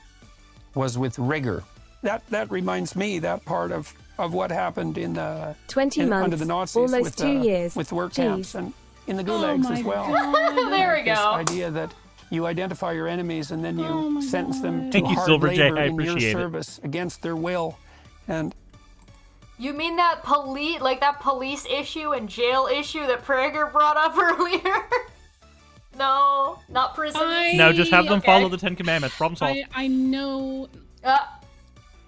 was with rigor. That that reminds me that part of, of what happened in the 20 in- months, under the Nazis almost with two uh, years. with work Jeez. camps and in the Oh gulags my as well. there we go. This idea that you identify your enemies and then you Oh my sentence them to Thank hard Silver J. labor I in your it. service against their will. And You mean that police, like that police issue and jail issue that Prager brought up earlier? no, not prison. I- No, just have them Okay. follow the Ten Commandments. Problem solved. I, I know Uh,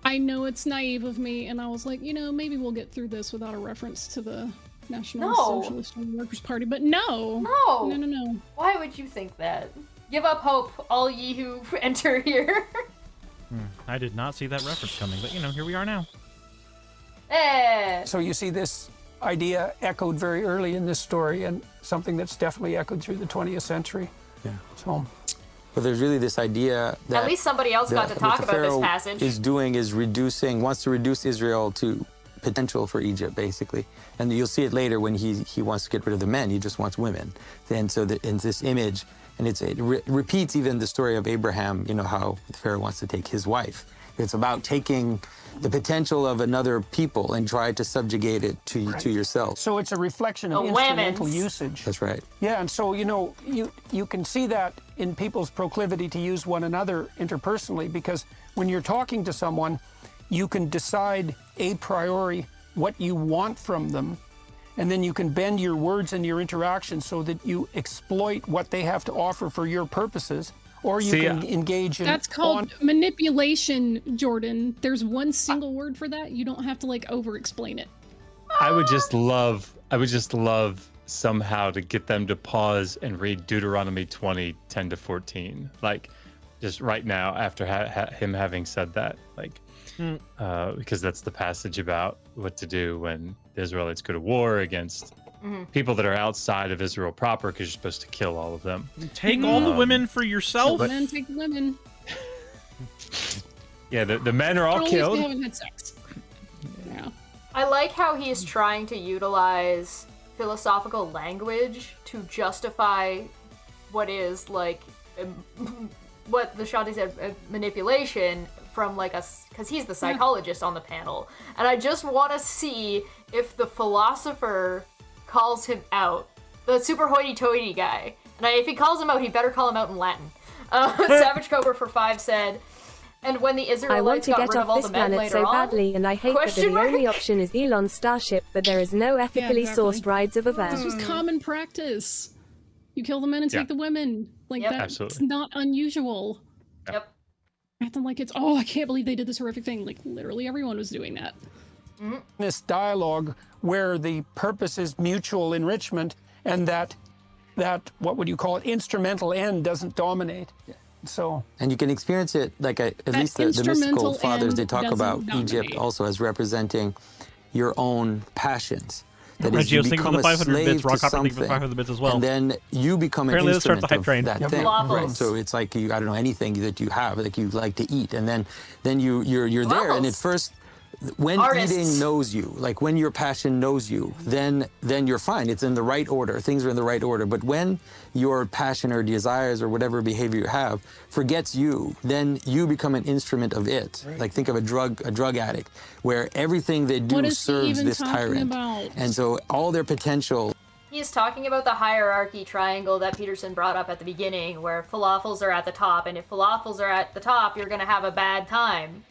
I know it's naive of me, and I was like, you know, maybe we'll get through this without a reference to the National No. Socialist Workers Party, but no, no. no, no, no. Why would you think that? Give up hope, all ye who enter here. I did not see that reference coming, but you know, here we are now. Eh. so you see this idea echoed very early in this story and something that's definitely echoed through the 20th century. Yeah. So But there's really this idea that At least somebody else got to talk what the about this Pharaoh passage. is doing is reducing wants to reduce Israel to potential for Egypt basically and you'll see it later when he he wants to get rid of the men he just wants women and so the, in this image and it's, it re- repeats even the story of Abraham you know how the Pharaoh wants to take his wife it's about taking the potential of another people and try to subjugate it to to yourself so it's a reflection of The instrumental women's. usage. that's right Yeah, and so you know, you you can see that in people's proclivity to use one another interpersonally because when you're talking to someone, you can decide a priori what you want from them, and then you can bend your words and your interactions so that you exploit what they have to offer for your purposes, or you See, can uh, engage in That's called on- manipulation, Jordan. There's one single word for that. You don't have to like over-explain it. I would just love, I would just love somehow to get them to pause and read Deuteronomy 20, 10 to 14. Like, just right now after ha- ha- him having said that. Like, Hmm. uh, because that's the passage about what to do when the Israelites go to war against Mhm. people that are outside of Israel proper, because you're supposed to kill all of them. Take all the Um, women for Kill yourself. the men, take the women. Yeah, the, the men are all Only if they killed. haven't had sex. Yeah. I like how he's trying to utilize philosophical language to justify what is like um, what the Shanti said uh, manipulation from like a because he's the psychologist on the panel, and I just want to see if the philosopher calls him out, the super hoity-toity guy, and I, if he calls him out, he better call him out in Latin. Uh, Savage Cobra for five said. And when the Israelites I want Israelites to got get rid of off all this the men planet later so on, badly, and I hate that Question the only option is Elon's starship, but there is no ethically exactly. sourced rides over there. This was common practice. You kill the men and Yeah. take the women. Like Yep. that's Absolutely. not unusual. Yep. Acting like it's oh I can't believe they did this horrific thing. Like literally everyone was doing that. This dialogue where the purpose is mutual enrichment and that that what would you call it instrumental end doesn't dominate so And you can experience it like a, at least the, the mystical fathers they talk doesn't about Egypt also as representing your own passions. That Reggie, is, you I was thinking become of the a 500 bits. slave Rock to Hopper thinking the something, 500 bits as well. and then you become Apparently an let's the instrument hype train. of that Yep. thing. Waffles. So it's like you, I don't know anything that you have, like you like to eat, and then then you you're you're there, and at first. When Artists. eating knows you, like when your passion knows you, then then you're fine. It's in the right order. Things are in the right order. But when your passion or desires or whatever behavior you have forgets you, then you become an instrument of it. Like think of a drug a drug addict, where everything they do What is he serves this tyrant. about? And so all their potential He's talking about the hierarchy triangle that Peterson brought up at the beginning, where falafels are at the top, and if falafels are at the top, you're gonna have a bad time.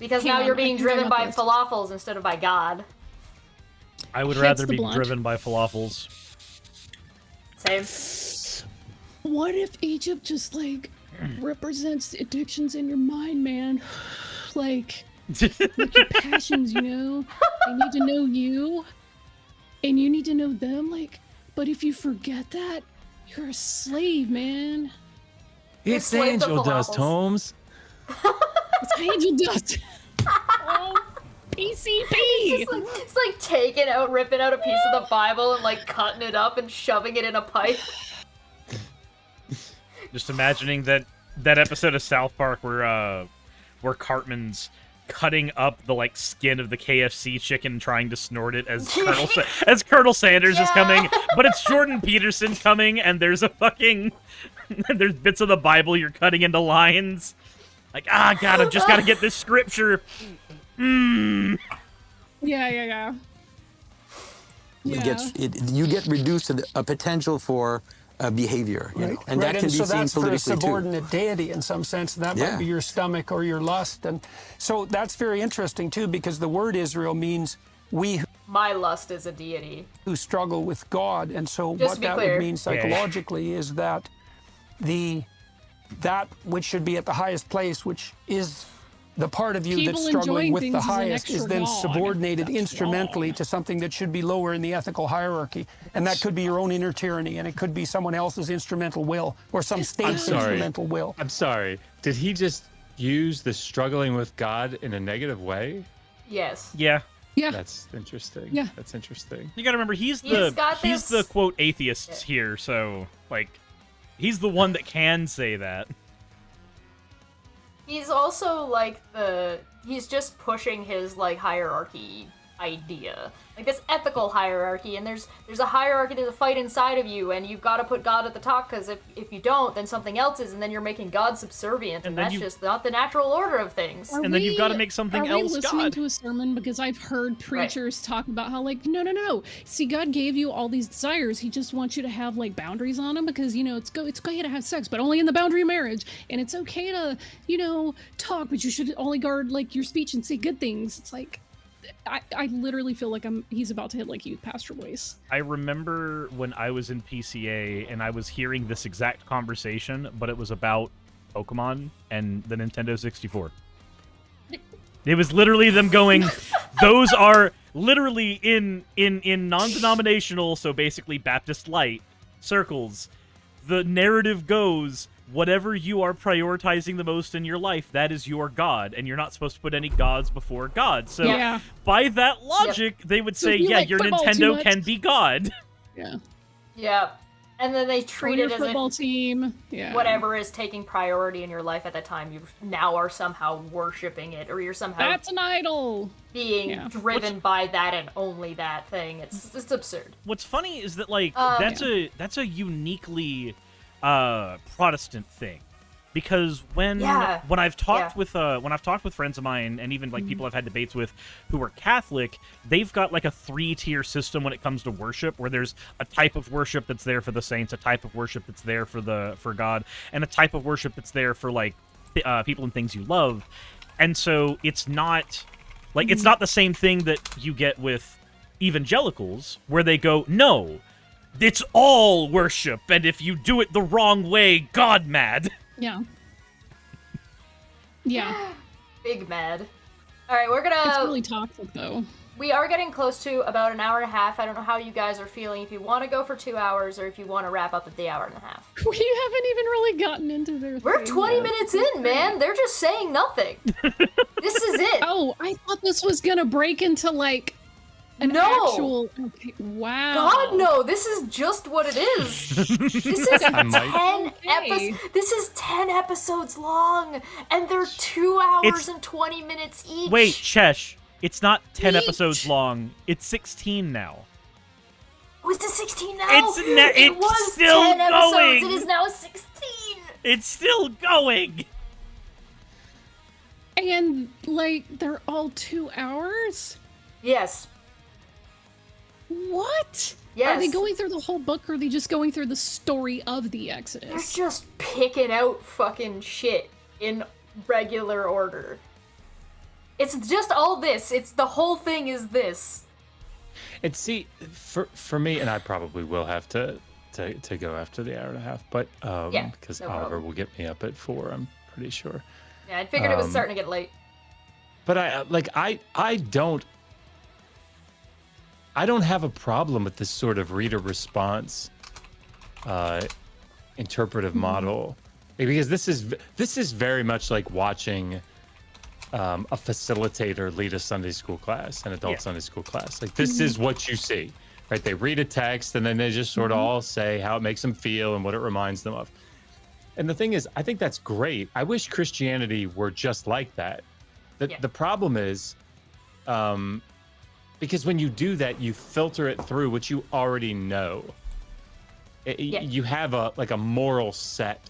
Because Hang now on, you're being driven by this. falafels instead of by God. I would Hits rather be blunt. driven by falafels. Same. What if Egypt just like represents the addictions in your mind, man? Like, like your passions, you know? They need to know you, and you need to know them. Like, but if you forget that, you're a slave, man. It's slave Angel Dust, falafels. Holmes. It's angel dust. oh, PCP. It's like, it's like taking out, ripping out a piece of the Bible and like cutting it up and shoving it in a pipe. Just imagining that that episode of South Park where uh where Cartman's cutting up the like skin of the KFC chicken trying to snort it as Colonel Sa- as Colonel Sanders is coming, but it's Jordan Peterson coming and there's a fucking there's bits of the Bible you're cutting into lines. Like, ah god, I've just gotta get this scripture. Hmm. Yeah, yeah, yeah. it Yeah. gets it, you get reduced to the, a potential for a behavior, you know, and right, that can and be so seen that's for a politically too. subordinate deity in some sense. That Yeah. might be your stomach or your lust, and so that's very interesting too, because the word Israel means we My lust is a deity. who struggle with God, and so Just what that clear. would mean psychologically is that the that which should be at the highest place, which is the part of you People that's struggling with the things is an highest, is then God. subordinated That's instrumentally wrong. to something that should be lower in the ethical hierarchy, and that could be your own inner tyranny, and it could be someone else's instrumental will or some state's instrumental will. I'm sorry. Did he just use the struggling with God in a negative way? Yes. Yeah. Yeah. That's interesting. Yeah. That's interesting. You gotta remember he's He's the got he's this- the quote atheists here, so like he's the one that can say that. He's also like the he's just pushing his like hierarchy idea. Like this ethical hierarchy and there's there's a hierarchy there's a fight inside of you and you've got to put God at the top cuz if if you don't then something else is and then you're making God subservient and, And that's you- just not the natural order of things. Are And then you've gotta make something else. are we listening God. to a sermon because I've heard preachers talk about how like no no no see God gave you all these desires he just wants you to have like boundaries on them because you know it's go it's okay to have sex but only in the boundary of marriage and it's okay to you know talk but you should only guard like your speech and say good things it's like I, I literally feel like I'm he's about to hit like youth pastor voice I remember when I was in PCA and I was hearing this exact conversation, but it was about Pokemon and the Nintendo 64. It was literally them going, "Those are literally in in in non-denominational, so basically Baptist light circles, the narrative goes whatever you are prioritizing the most in your life, that is your god, and you're not supposed to put any gods before God. So Yeah. by that logic, they would say, if you yeah, like your Nintendo can be God. Yeah. Yeah. And then they treat it as a football if team. Yeah. whatever is taking priority in your life at that time, you now are somehow worshiping it, or you're somehow That's an idol. being Yeah. driven by that and only that thing. It's it's absurd. What's funny is that like Um, that's a that's a uniquely uh Protestant thing. Because when Yeah. when I've talked Yeah. with uh when I've talked with friends of mine and even like people I've had debates with who are Catholic, they've got like a three tier system when it comes to worship where there's a type of worship that's there for the saints, a type of worship that's there for the for God, and a type of worship that's there for like uh, people and things you love. And so it's not like it's not the same thing that you get with evangelicals where they go, "No, it's all worship, and if you do it the wrong way, God mad." Yeah. Yeah. Big mad. All right, we're gonna. It's really toxic though. We are getting close to about an hour and a half. I don't know how you guys are feeling. If you want to go for two hours, or if you want to wrap up at the hour and a half. We haven't even really gotten into their. We're thing 20 yet. minutes in, man. They're just saying nothing. this is it. Oh, I thought this was gonna break into like an No. actual. Okay, wow. God no, this is just what it is. This is ten episodes. This is ten episodes long, and they're two hours It's- and twenty minutes each. Wait, Chesh, it's not 10 Each. episodes long. It's 16 now. was it sixteen now? It's ne- it it's was still ten episodes. going. It is now sixteen. It's still going. And like they're all two hours. Yes. What? Are they going through the whole book, or are they just going through the story of the Exodus? They're just picking out fucking shit in regular order. It's just all this. It's the whole thing is this. And see, for for me, and I probably will have to to, to go after the hour and a half, but um, Yeah, because no Oliver problem. will get me up at four, I'm pretty sure. Yeah, I figured it was Um, starting to get late. But I like I I don't I don't have a problem with this sort of reader response uh interpretive model because this is this is very much like watching um, a facilitator lead a Sunday school class, an adult Yeah. Sunday school class. Like this is what you see, right? They read a text and then they just sort of all say how it makes them feel and what it reminds them of. And the thing is, I think that's great. I wish Christianity were just like that. The, Yeah. the problem is, um, because when you do that, you filter it through what you already know. It- Yeah. You have a like a moral set.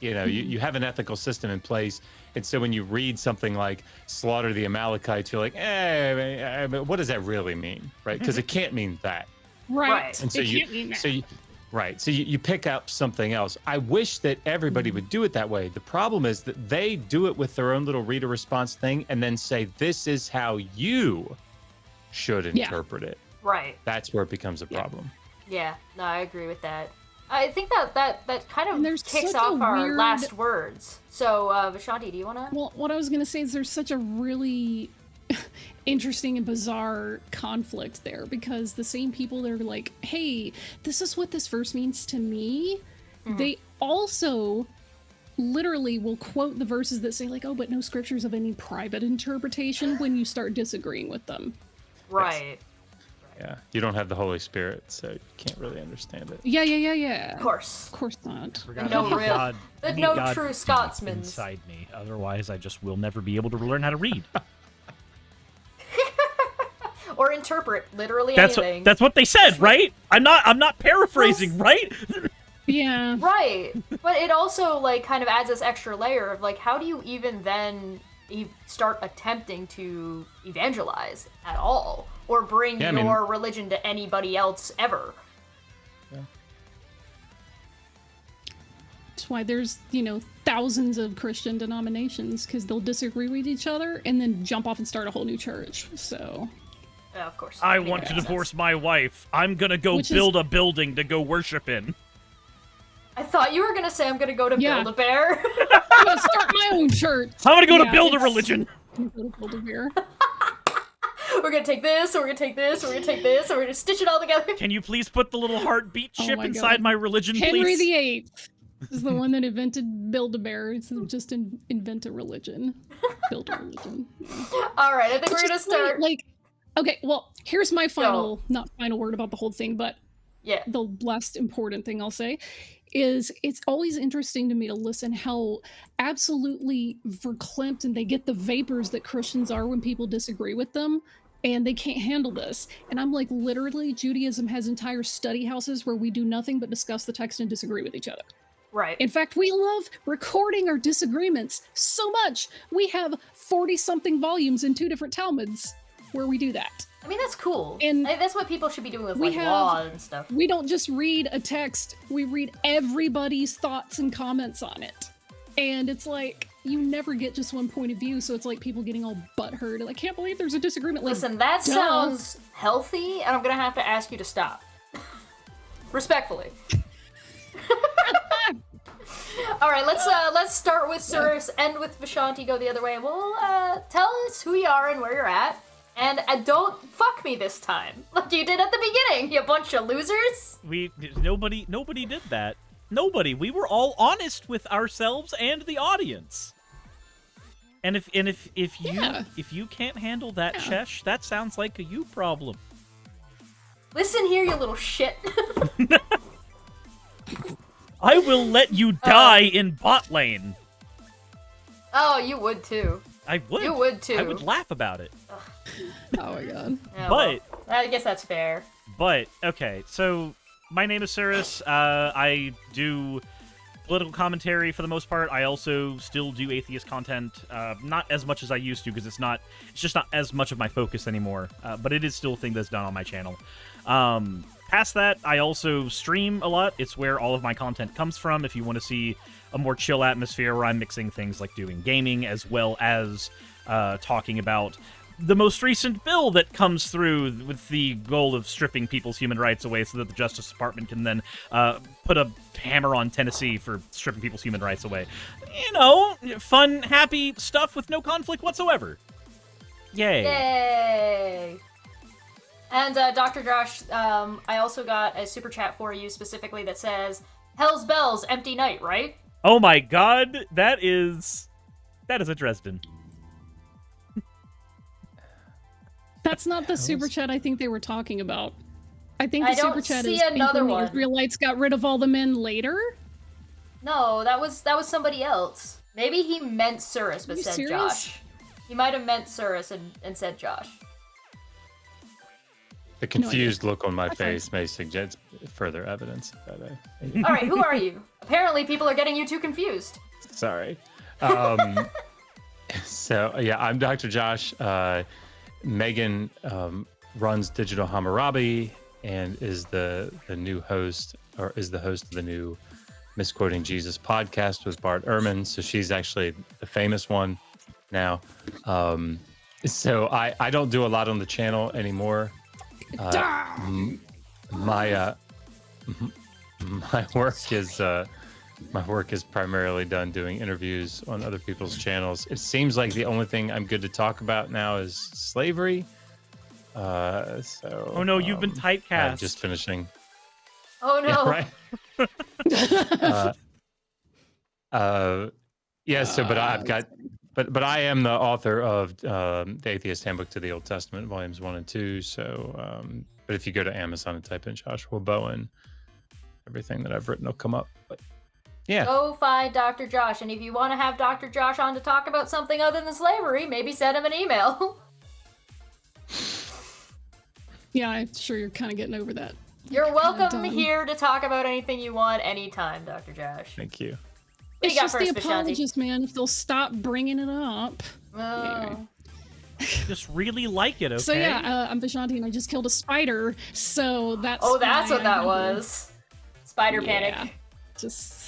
You know, you, mm-hmm. you have an ethical system in place. And so when you read something like slaughter the Amalekites, you're like, eh, eh, eh, eh I mean, what does that really mean? Right? Mm-hmm. Because it can't mean that. Right. Right. And so It you, can't mean that. so you, right. So you, you pick up something else. I wish that everybody Mm-hmm. would do it that way. The problem is that they do it with their own little reader response thing and then say, this is how you should Yeah. interpret it. Right. That's where it becomes a problem. Yeah. No, I agree with that. I think that that that kind And of there's kicks off our weird- last words. So, uh, Vishanti, do you wanna? Well, what I was gonna say is there's such a really interesting and bizarre conflict there because the same people that are like, "Hey, this is what this verse means to me," they also literally will quote the verses that say like, "Oh, but no scriptures of any private interpretation" when you start disagreeing with them. Right. Yeah. You don't have the Holy Spirit, so you can't really understand it. Yeah, yeah, yeah, yeah. Of course. Of course not. No real- God. the no God true deep Scotsmans. inside me. Otherwise, I just will never be able to learn how to read. Or interpret literally That's anything. what, that's what they said, right? I'm not I'm not paraphrasing, right? Yeah. Right. But it also like kind of adds this extra layer of like how do you even then e- start attempting to evangelize at all or bring Yeah, I mean- your religion to anybody else ever? That's why there's, you know, thousands of Christian denominations because they'll disagree with each other and then jump off and start a whole new church. So, Yeah, of course. I Makes want to sense. divorce my wife. I'm gonna go Which is- build a building to go worship in. I thought you were gonna say I'm gonna go to Yeah. Build a Bear. I'm gonna start my own church. I'm gonna go to build a religion. I'm gonna build a beer. we're gonna take this, and we're gonna take this, and we're gonna take this, and we're gonna stitch it all together. Can you please put the little heartbeat Oh chip my inside God. my religion, Henry please? the Eighth is the one that invented Build-A-Bear. It's just in, invent a religion. Build a religion. All right, I think we're Which gonna start. Like, okay, well, here's my final, not final word about the whole thing, but yeah, the last important thing I'll say is it's always interesting to me to listen how absolutely verklempt and they get the vapors that Christians are when people disagree with them and they can't handle this. And I'm like, literally, Judaism has entire study houses where we do nothing but discuss the text and disagree with each other. Right. In fact, we love recording our disagreements so much. We have 40 something volumes in two different Talmuds where we do that. I mean, that's cool. And I that's what people should be doing with we like have- law and stuff. We don't just read a text, we read everybody's thoughts and comments on it. And it's like, you never get just one point of view, so it's like people getting all butthurt. Like, I can't believe there's a disagreement. Like, Listen, that duh. sounds healthy, and I'm gonna have to ask you to stop. Respectfully. All right, let's uh let's start with Cirrus, end with Vishanti, go the other way. Well, uh, tell us who you are and where you're at, and uh, don't fuck me this time, like you did at the beginning, you bunch of losers. We nobody nobody did that. Nobody. We were all honest with ourselves and the audience. And if and if if you Yeah. if you can't handle that, Shesh, that sounds like a you problem. Listen here, you little shit. I will let you die in bot lane. oh, you would too. I would. You would too. I would laugh about it. Oh my god. Yeah, But- well, I guess that's fair. But okay, so my name is Cirrus. Uh, I do political commentary for the most part. I also still do atheist content, uh, not as much as I used to because it's not. It's just not as much of my focus anymore. Uh, but it is still a thing that's done on my channel. Um, past that, I also stream a lot. It's where all of my content comes from. If you want to see a more chill atmosphere where I'm mixing things like doing gaming as well as uh, talking about the most recent bill that comes through with the goal of stripping people's human rights away so that the Justice Department can then uh, put a hammer on Tennessee for stripping people's human rights away. You know, fun, happy stuff with no conflict whatsoever. Yay. Yay! And uh, Dr. Josh, um, I also got a super chat for you specifically that says, "Hell's bells, empty night, right?" Oh my god, that is. That is a Dresden. That's not the super chat I think they were talking about. I think I the super don't chat see is another one. the Israelites got rid of all the men later. No, that was that was somebody else. Maybe he meant Cirrus but you said serious? Josh. He might have meant Cirrus and, and said Josh. The confused look on my face may suggest further evidence. All right, who are you? Apparently, people are getting you too confused. Sorry. Um, so yeah, I'm Dr. Josh. Uh, Megan um, runs Digital Hammurabi and is the the new host or is the host of the new Misquoting Jesus podcast with Bart Ehrman. So she's actually the famous one now. Um, so I I don't do a lot on the channel anymore. Uh, my uh, my work is uh, my work is primarily done doing interviews on other people's channels. It seems like the only thing I'm good to talk about now is slavery. Uh, so Oh no, you've been um, typecast. I'm just finishing. Oh no! Yeah, right. uh, uh, yeah. So, but I've got, but but I am the author of um, the Atheist Handbook to the Old Testament, volumes one and two. So, um, but if you go to Amazon and type in Joshua Bowen, everything that I've written will come up. But yeah, Go find Dr. Josh, and if you want to have Dr. Josh on to talk about something other than slavery, maybe send him an email. Yeah, I'm sure you're kind of getting over that. You're welcome here to talk about anything you want anytime, Dr. Josh. thank you. What It's you just the Vishanti? apologist, man. If they'll stop bringing it up. Oh. Just really like it, okay? So yeah, uh, I'm Vishanti, and I just killed a spider. So that's. Oh, that's why what that I'm- was. Spider Yeah. panic. Just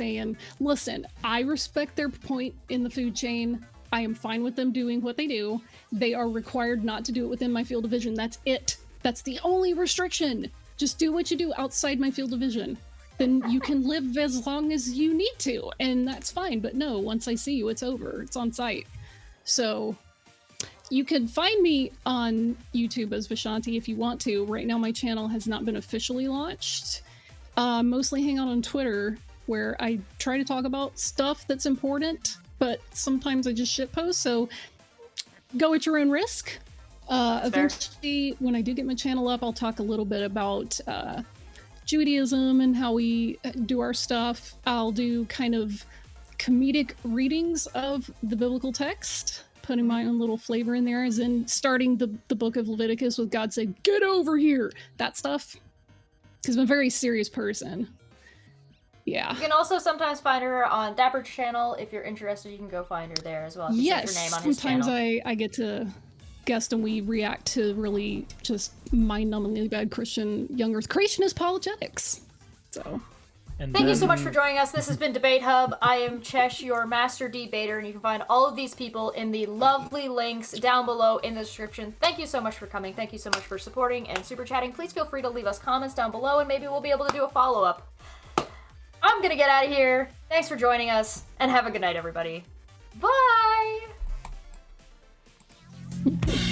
saying. Listen, I respect their point in the food chain. I am fine with them doing what they do. They are required not to do it within my field of vision. That's it. That's the only restriction. Just do what you do outside my field of vision. Then you can live as long as you need to, and that's fine. But no, once I see you, it's over. It's on sight. So you can find me on YouTube as Vishanti if you want to. Right now, my channel has not been officially launched. Uh, mostly hang out on Twitter, where I try to talk about stuff that's important, but sometimes I just shitpost. So go at your own risk. Uh, eventually, when I do get my channel up, I'll talk a little bit about uh, Judaism and how we uh, do our stuff. I'll do kind of comedic readings of the biblical text, putting my own little flavor in there, as in starting the, the book of Leviticus with God saying, Get over here! That stuff. Because I'm a very serious person. Yeah. You can also sometimes find her on Dapper's channel. If you're interested, you can go find her there as well. Just yes, her name on his sometimes channel. I, I get to guest and we react to really just mind-numbingly bad Christian young Earth creationist apologetics. So And Thank you so much for joining us. This has been Debate Hub. I am Chesh, your master debater, and you can find all of these people in the lovely links down below in the description. Thank you so much for coming. Thank you so much for supporting and super chatting. Please feel free to leave us comments down below, and maybe we'll be able to do a follow up. I'm gonna get out of here. Thanks for joining us, and have a good night, everybody. Bye.